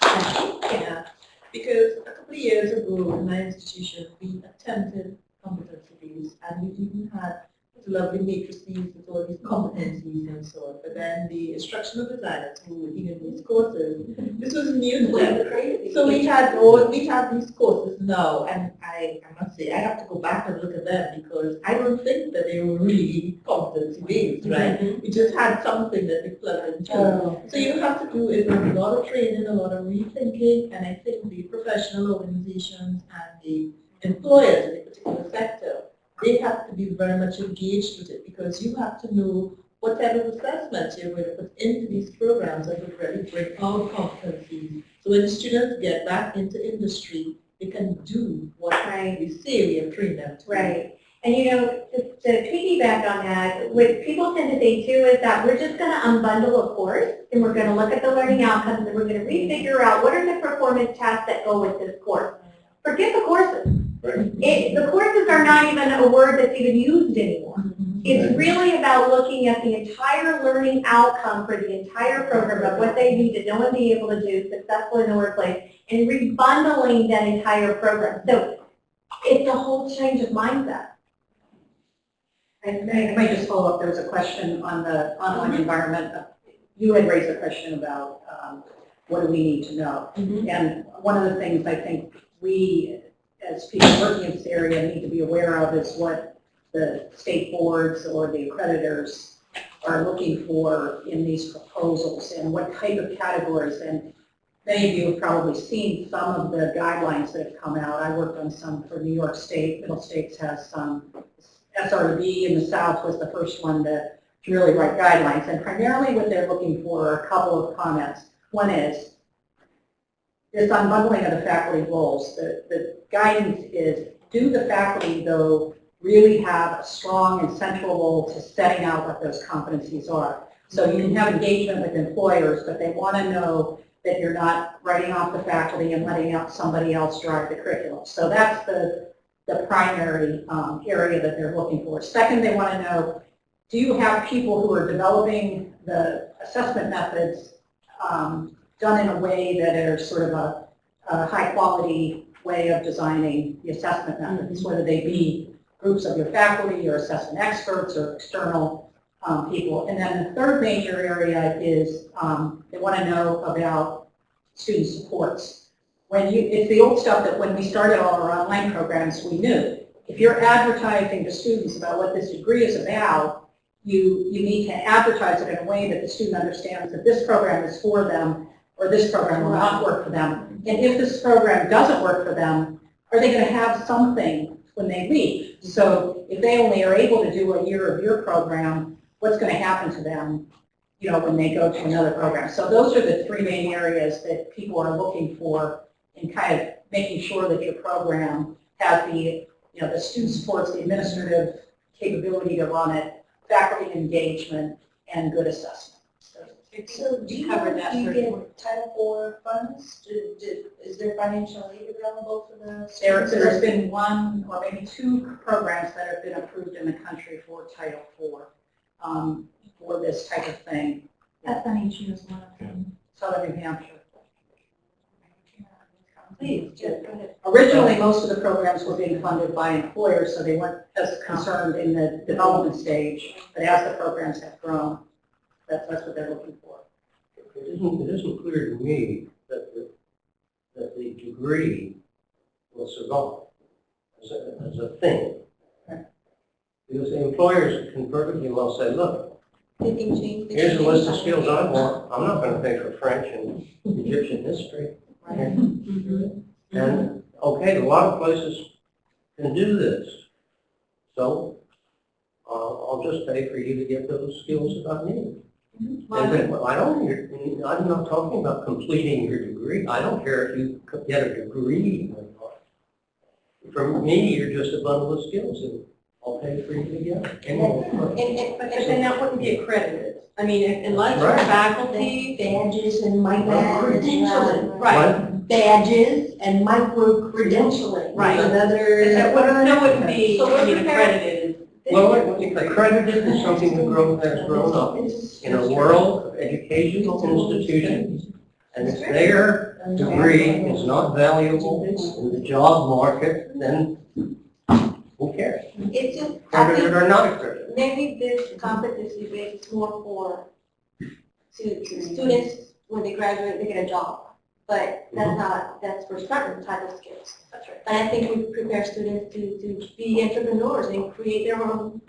yeah, because a couple of years ago in my institution, we attempted competency based and we even had lovely matrices with all these competencies and so on. But then the instructional designers who were giving these courses, this was new to them. So we had all, we have these courses now, and I, I must say, I have to go back and look at them because I don't think that they were really competency based, right? Mm-hmm. We just had something that we plugged into. Oh. So you have to do is a lot of training, a lot of rethinking, and I think the professional organizations and the employers in a particular sector, they have to be very much engaged with it because you have to know what type of assessments you're going to put into these programs that would really bring out competencies. So when the students get back into industry, they can do what Right. we say we have trained them to. Right. And you know, to, to piggyback on that, what people tend to think too is that we're just going to unbundle a course and we're going to look at the learning outcomes and we're going to refigure out what are the performance tasks that go with this course. Forget the courses. Right. It, the courses are not even a word that's even used anymore. It's really about looking at the entire learning outcome for the entire program of what they need to know and be able to do successfully in the workplace and rebundling that entire program. So it's a whole change of mindset. And I might just follow up, there was a question on the online environment. You had raised a question about um, what do we need to know? And one of the things I think we, as people working in this area, need to be aware of is what the state boards or the accreditors are looking for in these proposals and what type of categories. And many of you have probably seen some of the guidelines that have come out. I worked on some for New York State. Middle States has some. SRB in the South was the first one to really write guidelines. And primarily what they're looking for are a couple of comments. One is this unbundling of the faculty roles. The, the guidance is, do the faculty, though, really have a strong and central role to setting out what those competencies are? So you can have engagement with employers, but they want to know that you're not writing off the faculty and letting out somebody else drive the curriculum. So that's the, the primary um, area that they're looking for. Second, they want to know, do you have people who are developing the assessment methods um, done in a way that are sort of a, a high quality way of designing the assessment methods, whether they be groups of your faculty or assessment experts or external um, people. And then the third major area is um, they want to know about student supports. When you, it's the old stuff that when we started all our online programs, we knew. If you're advertising to students about what this degree is about, you, you need to advertise it in a way that the student understands that this program is for them or this program will not work for them. And if this program doesn't work for them, are they going to have something when they leave? So if they only are able to do a year of your program, what's going to happen to them, you know, when they go to another program? So those are the three main areas that people are looking for in kind of making sure that your program has the, you know, the student supports, the administrative capability to run it, faculty engagement, and good assessment. So do you Covered that you third get Title IV funds? Do- do- Is there financial aid available for the? There, students? there's been one or maybe two programs that have been approved in the country for Title IV um, for this type of thing. SNHU is one of them. Southern New Hampshire. Please, Jeff, go ahead. Originally, most of the programs were being funded by employers, so they weren't as concerned in the development stage. But as the programs have grown, that's, that's what they're looking for. It isn't, it isn't clear to me that the, that the degree will survive as a, as a thing. Because the employers can perfectly well say, look. Here's a list of skills I want. I'm not gonna pay for French and Egyptian history. And, okay, a lot of places can do this. So, uh, I'll just pay for you to get those skills that I need. Mm-hmm. And then, I don't, you're- I'm not talking about completing your degree. I don't care if you co- get a degree or not. For me, you're just a bundle of skills and I'll pay for you to get it. And- And, and, But then that wouldn't be accredited. I mean, if- unless you're Right. faculty, faculty, badges and my Well, credentialing. right. Badges and micro credentialing. Right. Another. That wouldn't, that wouldn't be, So I mean, accredited. Well, accredited is something that grown, has grown up in a world of educational institutions. And if their degree is not valuable in the job market, then who cares? It's just, I Accredited think or not accredited. maybe this competency base is more for, to, to students, when they graduate, they get a job. But that's mm-hmm. not, that's for certain type of skills. That's right. And I think we prepare students to, to be entrepreneurs and create their own,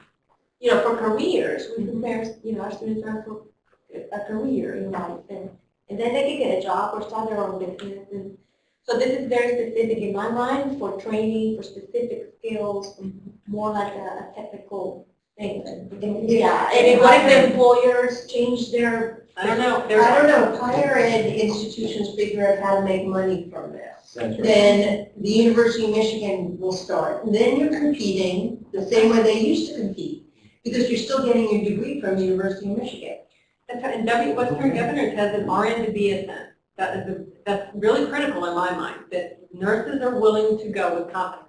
you know, for careers. We mm-hmm. prepare, you know, our students are for a career in life and, and then they can get a job or start their own business. And so this is very specific in my mind for training, for specific skills, mm-hmm. more like a, a technical. Yeah, and what if employers change their I don't know, I there's, don't know, higher ed institutions figure out how to make money from this. That's right. Then the University of Michigan will start. Then you're competing the same way they used to compete, because you're still getting your degree from the University of Michigan. that's right, and W, Western Governors has an RN to BSN. That is, a- that's really critical in my mind, that nurses are willing to go with competency based.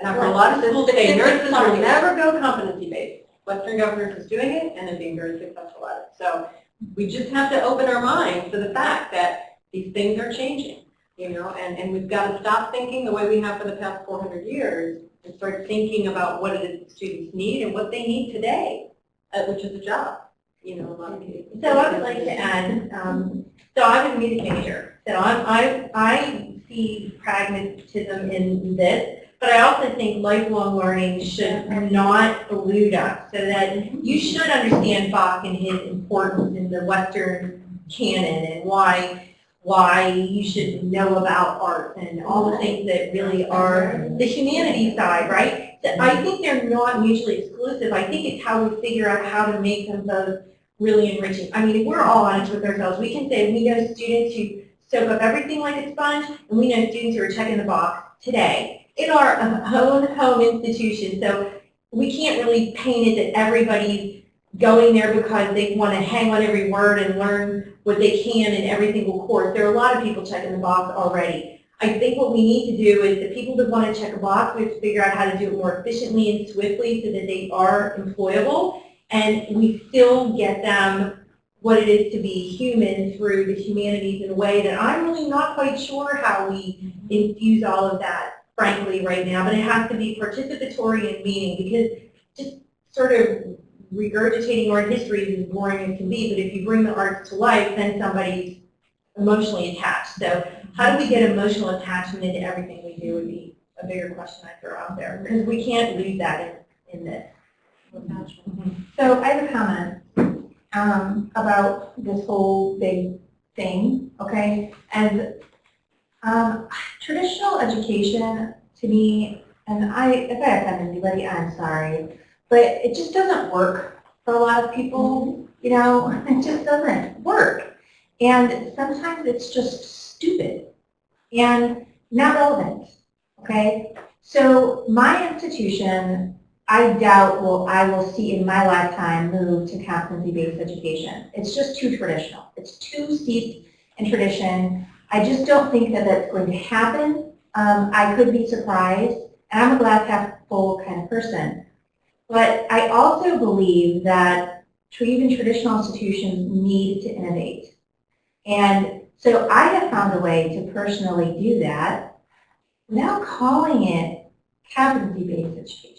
And I've heard a lot of schools say nurses will never go competency based. Western Governors is doing it and they're being very successful at it. So we just have to open our minds to the fact that these things are changing, you know, and, and we've got to stop thinking the way we have for the past 400 years and start thinking about what it is that students need and what they need today, uh, which is a job, you know, a lot of cases. So I would like to add, um, so I'm a music major, so I'm, I, I see pragmatism in this, but I also think lifelong learning should not elude us, so that you should understand Bach and his importance in the Western canon and why, why you should know about art and all the things that really are the humanities side, right? So I think they're not mutually exclusive. I think it's how we figure out how to make them both really enriching. I mean, if we're all honest with ourselves, we can say we know students who soak up everything like a sponge, and we know students who are checking the box today in our own home institution. So we can't really paint it that everybody's going there because they want to hang on every word and learn what they can in every single course. There are a lot of people checking the box already. I think what we need to do is the people that want to check a box, we have to figure out how to do it more efficiently and swiftly so that they are employable and we still get them what it is to be human through the humanities in a way that I'm really not quite sure how we mm-hmm. infuse all of that, frankly, right now. But it has to be participatory and meaning because just sort of regurgitating art history is as boring as can be. But if you bring the arts to life, then somebody's emotionally attached. So how do we get emotional attachment into everything we do would be a bigger question I throw out there because we can't lose that in, in this. So I have a comment um, about this whole big thing, okay? And um, traditional education, to me, and I, if I offend anybody, I'm sorry, but it just doesn't work for a lot of people, you know? It just doesn't work. And sometimes it's just stupid and not relevant, okay? So my institution I doubt will I will see in my lifetime move to competency-based education. It's just too traditional. It's too steeped in tradition. I just don't think that that's going to happen. Um, I could be surprised, and I'm a glass half full kind of person. But I also believe that even traditional institutions need to innovate. And so I have found a way to personally do that without calling it competency-based education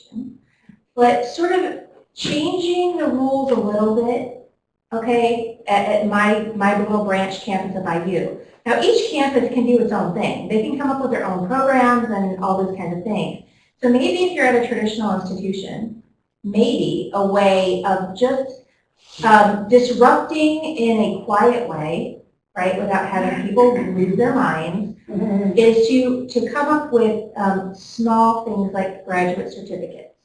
but sort of changing the rules a little bit, okay, at, at my, my little branch campus of IU. Now each campus can do its own thing. They can come up with their own programs and all those kinds of things. So maybe if you're at a traditional institution, maybe a way of just um, disrupting in a quiet way, right, without having people lose their minds, is to, to come up with um, small things like graduate certificates.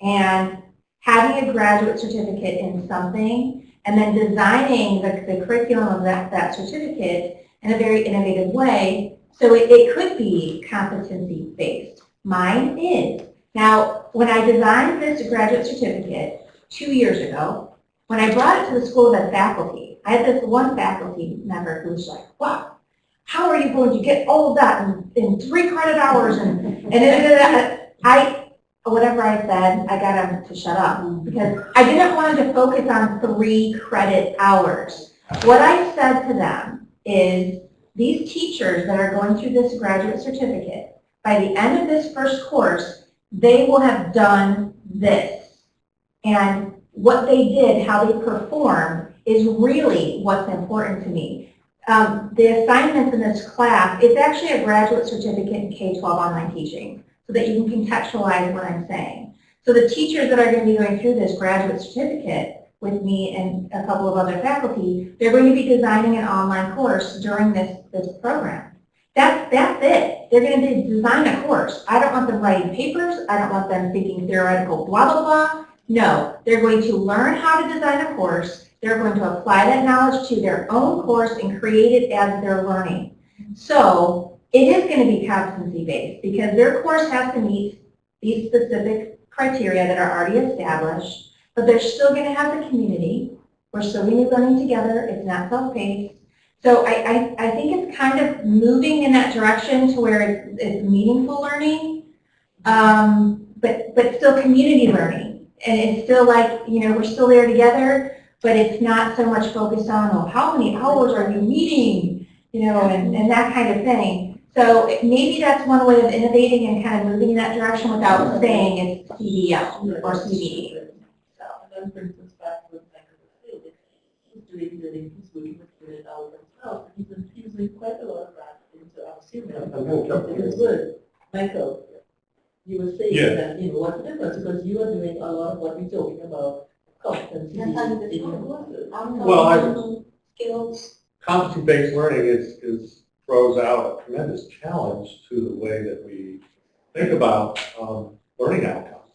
And having a graduate certificate in something, and then designing the, the curriculum of that, that certificate in a very innovative way, so it, it could be competency-based. Mine is. Now, when I designed this graduate certificate two years ago, when I brought it to the school as faculty, I had this one faculty member who was like, wow, how are you going to get all of that in, in three credit hours? And, and then I, whatever I said, I got him to shut up because I didn't want to focus on three credit hours. What I said to them is, these teachers that are going through this graduate certificate, by the end of this first course, they will have done this. And what they did, how they performed, is really what's important to me. Um, the assignments in this class, it's actually a graduate certificate in K-12 online teaching, so that you can contextualize what I'm saying. So the teachers that are going to be going through this graduate certificate with me and a couple of other faculty, they're going to be designing an online course during this, this program. That's, that's it. They're going to design a course. I don't want them writing papers. I don't want them thinking theoretical blah, blah, blah. No, they're going to learn how to design a course. They're going to apply that knowledge to their own course and create it as they're learning. So it is going to be competency-based because their course has to meet these specific criteria that are already established but they're still going to have the community. We're still going to be learning together. It's not self-paced. So I, I, I think it's kind of moving in that direction to where it's, it's meaningful learning, um, but, but still community learning. And it's still like, you know, we're still there together, but it's not so much focused on, oh, how many hours are you meeting, you know, and, and that kind of thing. So maybe that's one way of innovating and kind of moving in that direction without saying it's CBL or CBE then brings us back to exactly the field. He's doing learning, he's working with it out himself, and he's infusing quite a lot of that into our students. I'm going to jump It is good. Michael, you were saying Yeah. that, you know, what's the difference, because you are doing a lot of what we're talking about, competency That's how you in define your Well, I- Online skills. Competency-based learning is, is, throws out a tremendous challenge to the way that we think about um, learning outcomes.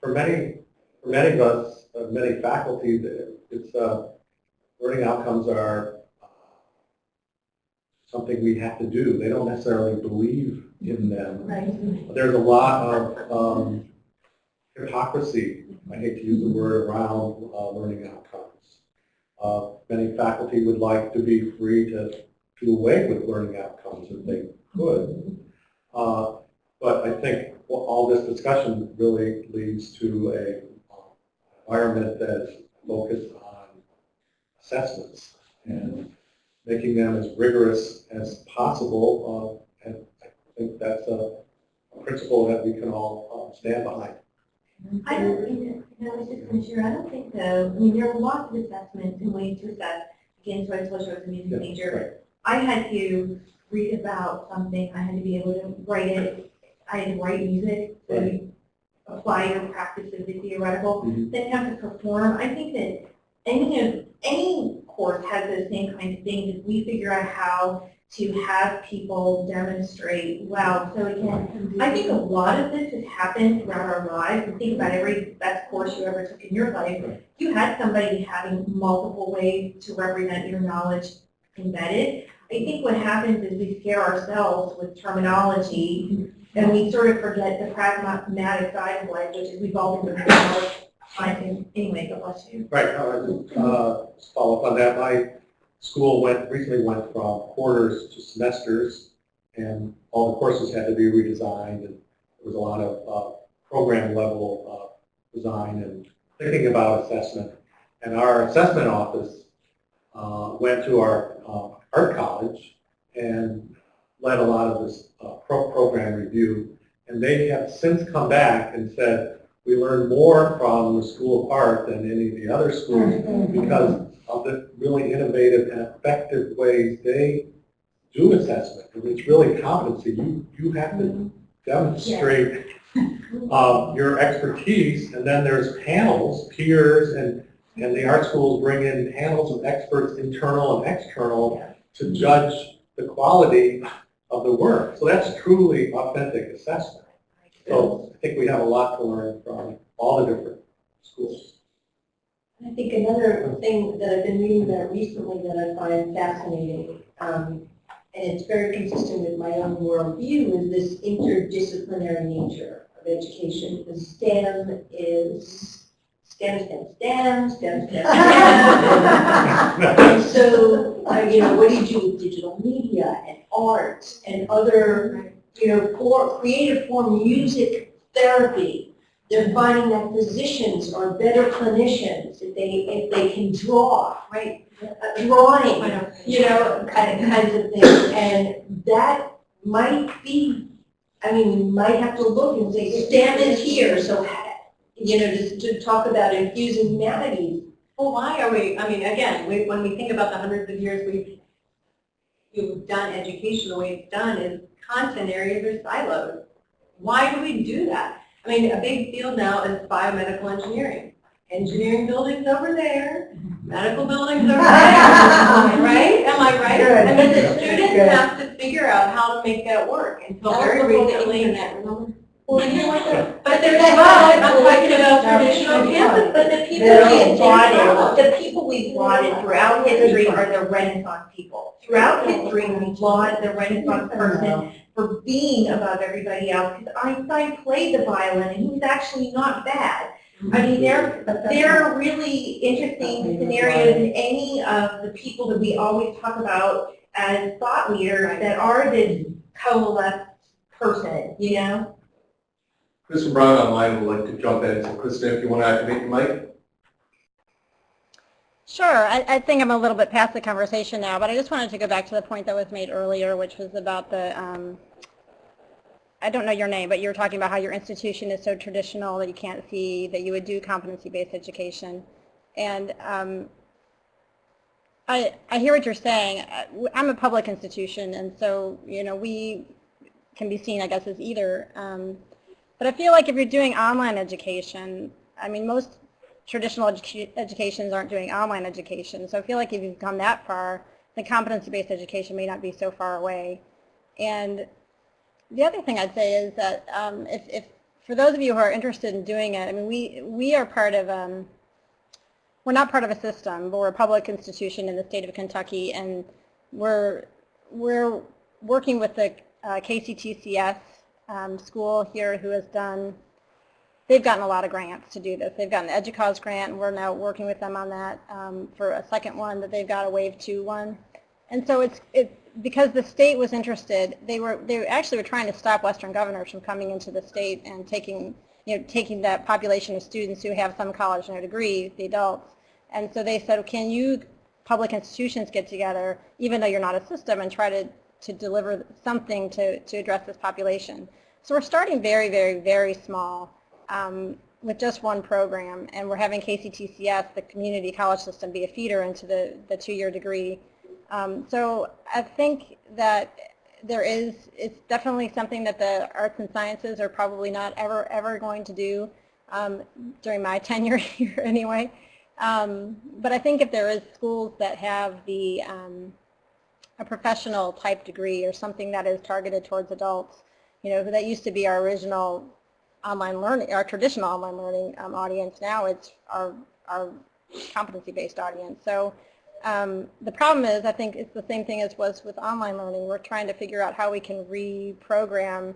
For many, for many of us, uh, many faculty, it's, uh, learning outcomes are uh, something we have to do. They don't necessarily believe in them. Right. There's a lot of um, hypocrisy, I hate to use the word, around uh, learning outcomes. Uh, Many faculty would like to be free to do away with learning outcomes if they could. Uh, But I think all this discussion really leads to a uh, environment that's focused on assessments and making them as rigorous as possible. uh, And I think that's a a principle that we can all uh, stand behind. I don't think, that- no, I was just going to share, I don't think so. I mean, there are lots of assessments and ways to assess. Again, so I told you I was a music Yeah, major. I had to read about something, I had to be able to write it, I had to write music, so you apply your practices, the theoretical, Mhm. then you have to perform. I think that any of, any course has those same kinds of things. If we figure out how to have people demonstrate, well, so again, I think a lot of this has happened throughout our lives. And think about every best course you ever took in your life. You had somebody having multiple ways to represent your knowledge embedded. I think what happens is we scare ourselves with terminology and we sort of forget the pragmatic side of life, which is we've all been doing anyway, God bless you. Right, no, I- uh, just follow up on that, my school went, recently went from quarters to semesters, and all the courses had to be redesigned, and there was a lot of uh, program level uh, design and thinking about assessment. And our assessment office uh, went to our uh, art college and led a lot of this uh, pro- program review, and they have since come back and said, we learned more from the School of Art than any of the other schools because of the really innovative and effective ways they do assessment. And It's really competency. You, you have to demonstrate uh, your expertise, and then there's panels, peers, and, And the art schools bring in panels of experts, internal and external, to judge the quality of the work. So that's truly authentic assessment. So I think we have a lot to learn from all the different schools. I think another thing that I've been reading about recently that I find fascinating, um, and it's very consistent with my own worldview, is this interdisciplinary nature of education. The STEM is STEM, STEM, STEM, STEM, STEM. And so, uh, you know, what do you do with digital media and art and other, you know, for, creative form, music therapy? They're finding that physicians are better clinicians if they, if they can draw, right? Uh, Drawing, you know, kind of, kinds of things. And that might be, I mean, we might have to look and say, STEM is here, so, you know, to, to talk about infusing humanities. Well, why are we, I mean, again, we, when we think about the hundreds of years we've, you've done education, the way it's done is content areas are siloed. Why do we do that? I mean, a big field now is biomedical engineering. Engineering buildings over there, medical buildings over there, right? Am I right? Good. And then the students Good. have to figure out how to make that work until very recently. Well, you know what, But there's, well, I'm talking about traditional campus, but the people Very we brought important. in, the people we brought in throughout history are the Renaissance people. Throughout history, we laud the Renaissance person for being above everybody else, because Einstein played the violin, and he was actually not bad. I mean, there, there are really interesting scenarios in any of the people that we always talk about as thought leaders that are this coalesced person, you know? Kristen Brown online would like to jump in, so Kristen, if you want to activate your mic. Sure, I, I think I'm a little bit past the conversation now, but I just wanted to go back to the point that was made earlier, which was about the, um, I don't know your name, but you were talking about how your institution is so traditional that you can't see that you would do competency-based education. And um, I, I hear what you're saying. Uh, I'm a public institution, and so, you know, we can be seen, I guess, as either. Um, but I feel like if you're doing online education, I mean, most traditional educa- educations aren't doing online education. So I feel like if you've come that far, then competency-based education may not be so far away. And the other thing I'd say is that um, if, if, for those of you who are interested in doing it, I mean, we, we are part of, um, we're not part of a system, but we're a public institution in the state of Kentucky, and we're, we're working with the uh, KCTCS um, school here who has done they've gotten a lot of grants to do this. They've gotten the EDUCAUSE grant, and we're now working with them on that um, for a second one that they've got a Wave 2 one. And so it's, it's because the state was interested, they were, they actually were trying to stop Western Governors from coming into the state and taking, you know, taking that population of students who have some college no degree, the adults. And so they said, can you public institutions get together, even though you're not a system, and try to, to deliver something to, to address this population. So we're starting very, very, very small um, with just one program, and we're having KCTCS, the community college system, be a feeder into the, the two-year degree. Um, so I think that there is, it's definitely something that the arts and sciences are probably not ever, ever going to do um, during my tenure here anyway. Um, but I think if there is schools that have the um, a professional type degree or something that is targeted towards adults, you know, that used to be our original online learning, our traditional online learning um, audience. Now it's our, our competency-based audience. So um, the problem is, I think it's the same thing as was with online learning. We're trying to figure out how we can reprogram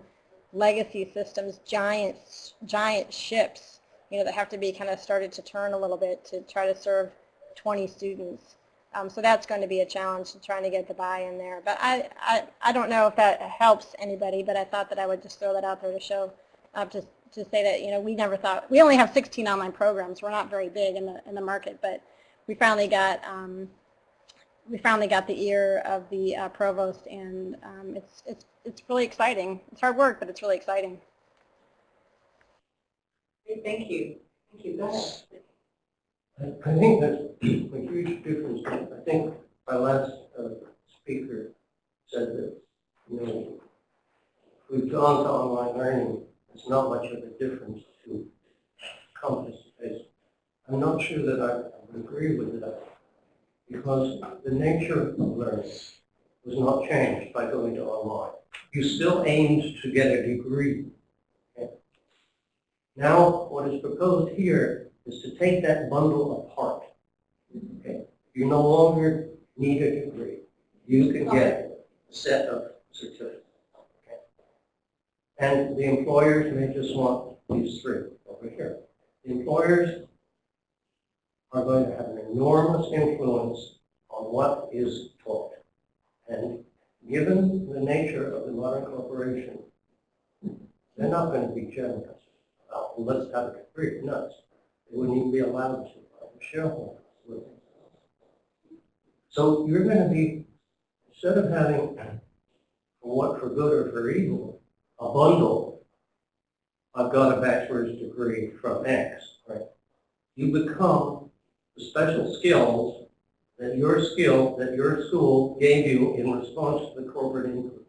legacy systems, giant, giant ships, you know, that have to be kind of started to turn a little bit to try to serve 20 students. Um, so that's going to be a challenge, trying to get the buy-in there. But I, I, I don't know if that helps anybody, but I thought that I would just throw that out there to show, uh, to, to say that, you know, we never thought, we only have 16 online programs. We're not very big in the, in the market, but we finally got, um, we finally got the ear of the uh, provost, and um, it's, it's, it's really exciting. It's hard work, but it's really exciting. Thank you. Thank you. I think that's a huge difference. I think our last uh, speaker said that, you know, we've gone to online learning, it's not much of a difference to compass. As I'm not sure that I would agree with that because the nature of learning was not changed by going to online. You still aimed to get a degree. Okay? Now, what is proposed here is to take that bundle apart. Okay? You no longer need a degree. You can get a set of certificates. Okay? And the employers may just want these three over here. The employers are going to have an enormous influence on what is taught. And given the nature of the modern corporation, they're not going to be generous about, well, let's have a degree. Nuts. Wouldn't even be allowed to the shareholders. would? So you're going to be, instead of having, for what, for good or for evil, a bundle, I've got a bachelor's degree from X, right? You become the special skills that your skill, that your school gave you in response to the corporate inquiry.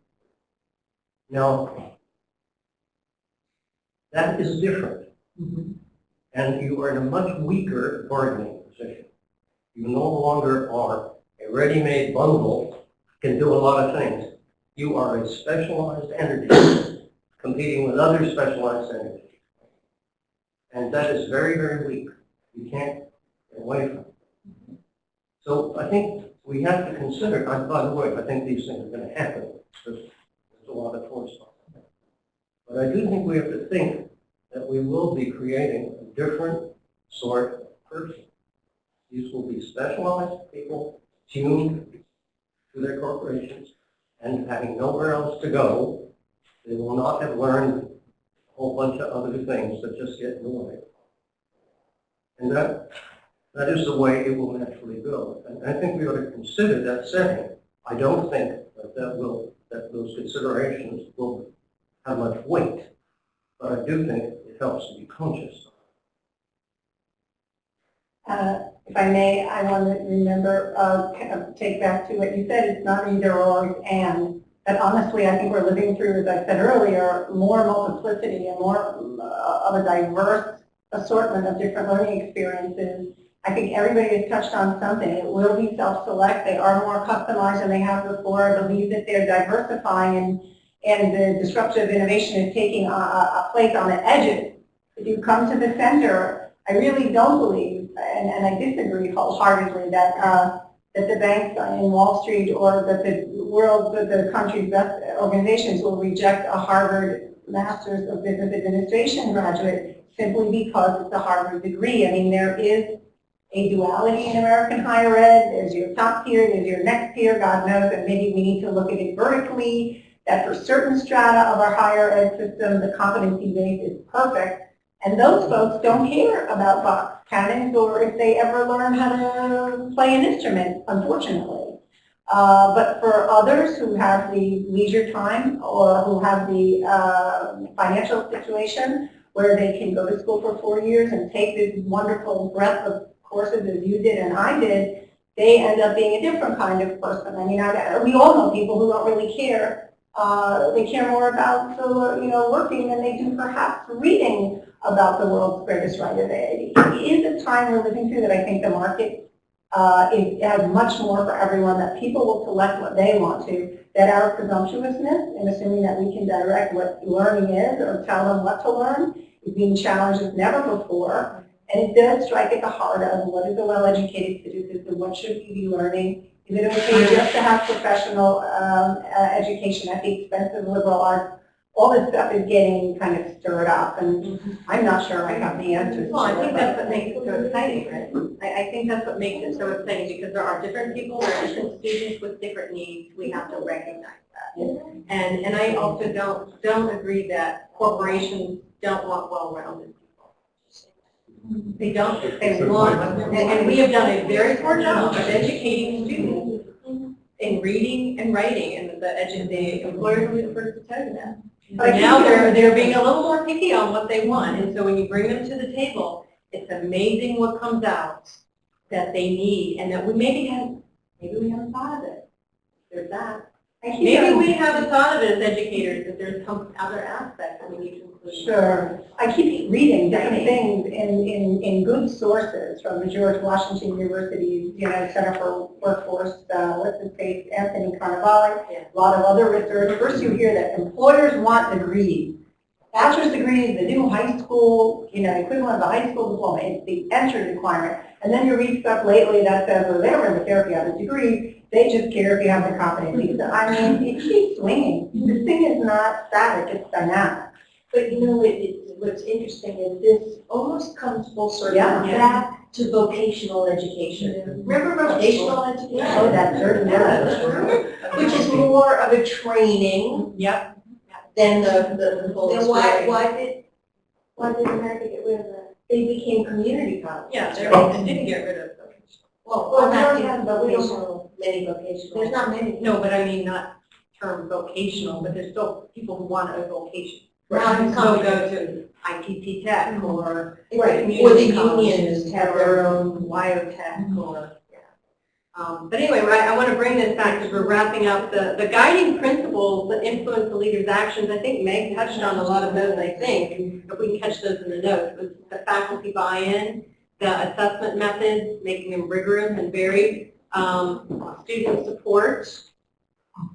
Now, that is different. Mm-hmm. And you are in a much weaker bargaining position. You no longer are a ready-made bundle, can do a lot of things. You are a specialized entity competing with other specialized entities. And that is very, very weak. You can't get away from it. So I think we have to consider, and by the way, I think these things are going to happen. There's, there's a lot of force on it. But I do think we have to think that we will be creating different sort of person. These will be specialized people tuned to their corporations and having nowhere else to go. They will not have learned a whole bunch of other things that just get in the way. And that that is the way it will naturally go. And I think we ought to consider that setting. I don't think that that will, that those considerations will have much weight, but I do think it helps to be conscious. Uh, If I may, I want to remember, uh, take back to what you said, it's not either or, it's and. But honestly, I think we're living through, as I said earlier, more multiplicity and more uh, of a diverse assortment of different learning experiences. I think everybody has touched on something. It will be self-select. They are more customized than they have before. I believe that they're diversifying and, and the disruptive innovation is taking a a place on the edges. If you come to the center, I really don't believe, and, and I disagree wholeheartedly, that, uh, that the banks in Wall Street or that the world, that the country's best organizations will reject a Harvard Masters of Business Administration graduate simply because it's a Harvard degree. I mean, there is a duality in American higher ed. There's your top tier, there's your next tier, God knows, and maybe we need to look at it vertically, that for certain strata of our higher ed system, the competency base is perfect. And those folks don't care about Bach's canons or if they ever learn how to play an instrument, unfortunately. Uh, but for others who have the leisure time or who have the uh, financial situation where they can go to school for four years and take this wonderful breadth of courses as you did and I did, they end up being a different kind of person. I mean, I, we all know people who don't really care. Uh, they care more about the, you know, working than they do perhaps reading about the world's greatest writer. It is a time we're living through that I think the market uh, is, has much more for everyone, that people will select what they want to, that our presumptuousness in assuming that we can direct what learning is or tell them what to learn is being challenged as never before. And it does strike at the heart of what is a well-educated citizen, what should we be learning? Is it okay just to have professional um, uh, education at the expense of liberal arts? All this stuff is getting kind of stirred up, and mm-hmm. I'm not sure I have the answers. Well, I it, think that's what makes it so exciting, right? I, I think that's what makes it so exciting, because there are different people, there are different students with different needs, we have to recognize that. And, and I also don't, don't agree that corporations don't want well-rounded people. They don't, they want, and, and we have done a very poor job of educating students mm-hmm. in reading and writing, and the, edu- the employers will be the first to tell you that. But now they're, they're being a little more picky on what they want, and so when you bring them to the table, it's amazing what comes out that they need, and that we maybe haven't, maybe we haven't thought of it. There's that. Maybe we haven't thought of it as educators, that there's some other aspects that we need to include. Sure. I keep reading different things in, in, in good sources from the George Washington University, you know, Center for Workforce, uh, what's his face, Anthony Carnevale, Yeah. a lot of other research. First you hear that employers want degrees. Bachelor's degree, the new high school, you know, equivalent of the high school diploma, it's the entrance requirement. And then you read stuff lately that says, well, they don't really care if you have a degree, they just care if you have the competencies. I mean, it keeps swinging. This thing is not static, it's dynamic. But you know, it, it, what's interesting is this almost comes full circle Yeah. back to vocational education. Remember vocational education? Oh, that certainly does. Which is more of a training Yep. than the, the, the full Then why, why did, why did America get rid of that? They became community colleges. Yeah, they oh. they didn't get rid of them. Well, Well, I'm we not don't in have- but we don't vocational, many vocational. There's not many. No, but I mean, not term vocational, but there's still people who want a vocation. Right. So go to ITT Tech or Right, or the unions have their own, WyoTech or, yeah. Um, But anyway, right, I want to bring this back because we're wrapping up the, the guiding principles that influence the leader's actions. I think Meg touched on a lot of those, I think, if we can catch those in the notes. Was the faculty buy-in, the assessment methods, making them rigorous and varied, um, student support,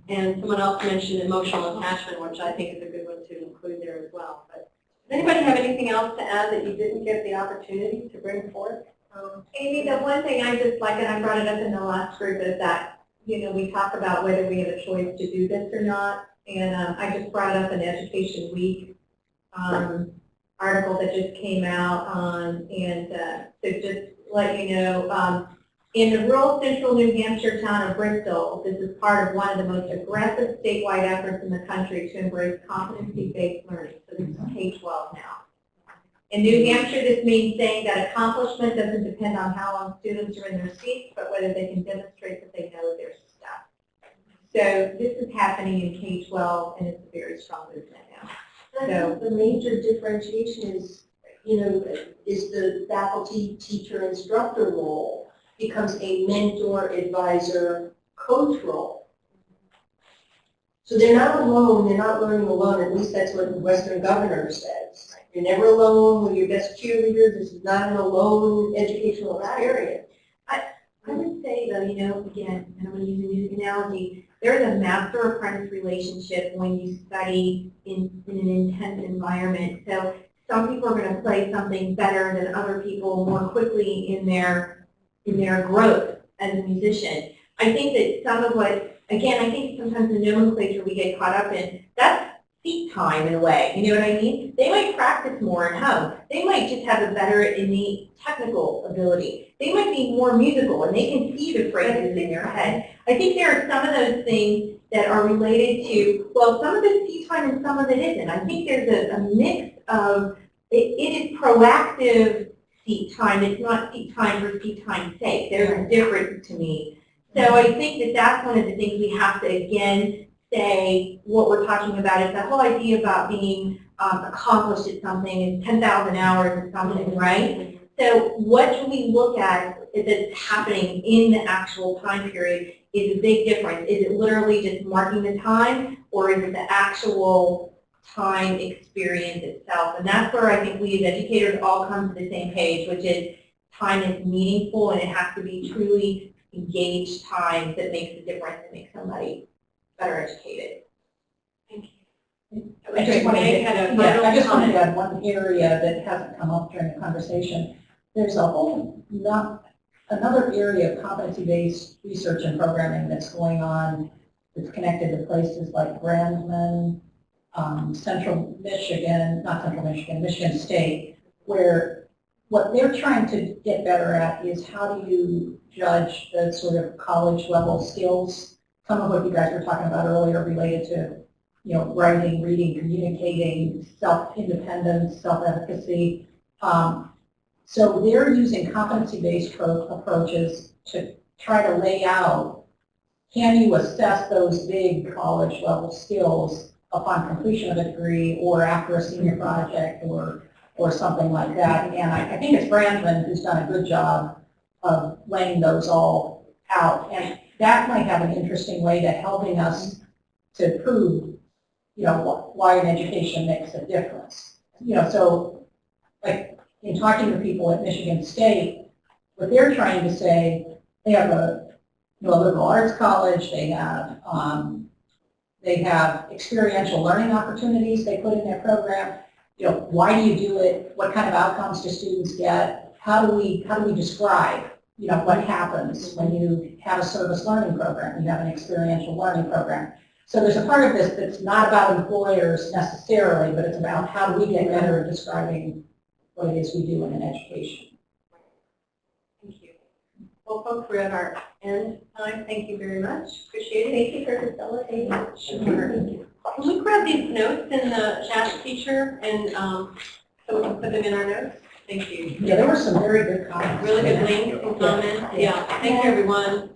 and someone else mentioned emotional attachment, which I think is a good one to include there as well. But does anybody have anything else to add that you didn't get the opportunity to bring forth? Um, Amy, the one thing I just like, and I brought it up in the last group, is that, you know, we talk about whether we have a choice to do this or not. And um, I just brought up an Education Week um, article that just came out on, and uh, to just let you know, um, in the rural central New Hampshire town of Bristol, this is part of one of the most aggressive statewide efforts in the country to embrace competency-based learning. So this is K-12 now. In New Hampshire, this means saying that accomplishment doesn't depend on how long students are in their seats, but whether they can demonstrate that they know their stuff. So this is happening in K-12, and it's a very strong movement now. So the major differentiation is, you know, is the faculty, teacher, instructor role becomes a mentor, advisor, coach role. So they're not alone, they're not learning alone, at least that's what the Western Governor says. You're never alone with your best cheerleader, this is not an alone educational experience. I would say though, you know, again, and I'm going to use a music analogy, there is a master-apprentice relationship when you study in, in an intense environment. So some people are going to play something better than other people more quickly in their, in their growth as a musician. I think that some of what, again, I think sometimes the nomenclature we get caught up in, that's seat time in a way, you know what I mean? They might practice more at home. They might just have a better innate technical ability. They might be more musical and they can see the phrases in their head. I think there are some of those things that are related to, well, some of it's seat time and some of it isn't. I think there's a, a mix of, it, it is proactive seat time. It's not seat time for seat time's sake. There's a difference to me. So I think that that's one of the things we have to, again, say what we're talking about is that whole idea about being um, accomplished at something is 10,000 hours at something, right? So what do we look at that's happening in the actual time period is a big difference. Is it literally just marking the time or is it the actual time experience itself? And that's where I think we as educators all come to the same page, which is time is meaningful and it has to be truly engaged time that makes a difference and makes somebody better educated. I just wanted to, had a yeah, I just wanted to add one area that hasn't come up during the conversation. There's a whole, not, another area of competency-based research and programming that's going on that's connected to places like Brandman, um, Central Michigan, not Central Michigan, Michigan State, where what they're trying to get better at is how do you judge the sort of college level skills some of what you guys were talking about earlier related to, you know, writing, reading, communicating, self-independence, self-efficacy. Um, so they're using competency-based approaches to try to lay out, can you assess those big college level skills upon completion of a degree or after a senior project or, or something like that. And I, I think it's Brandman who's done a good job of laying those all out. And that might have an interesting way to helping us to prove, you know, wh- why an education makes a difference. You know, so, like, in talking to people at Michigan State, what they're trying to say, they have a, you know, a liberal arts college, they have, um, they have experiential learning opportunities they put in their program. You know, why do you do it? What kind of outcomes do students get? How do we, how do we describe, you know, what happens when you have a service learning program, you have an experiential learning program? So there's a part of this that's not about employers necessarily, but it's about how do we get better at describing what it is we do in an education. Well, folks, we're at our end time. Thank you very much. Appreciate it. Thank you for facilitating. Sure. Can we grab these notes in the chat feature and, um, so we can put them in our notes? Thank you. Yeah, there were some very good comments. Really good links and comments. Yeah, thank you, everyone.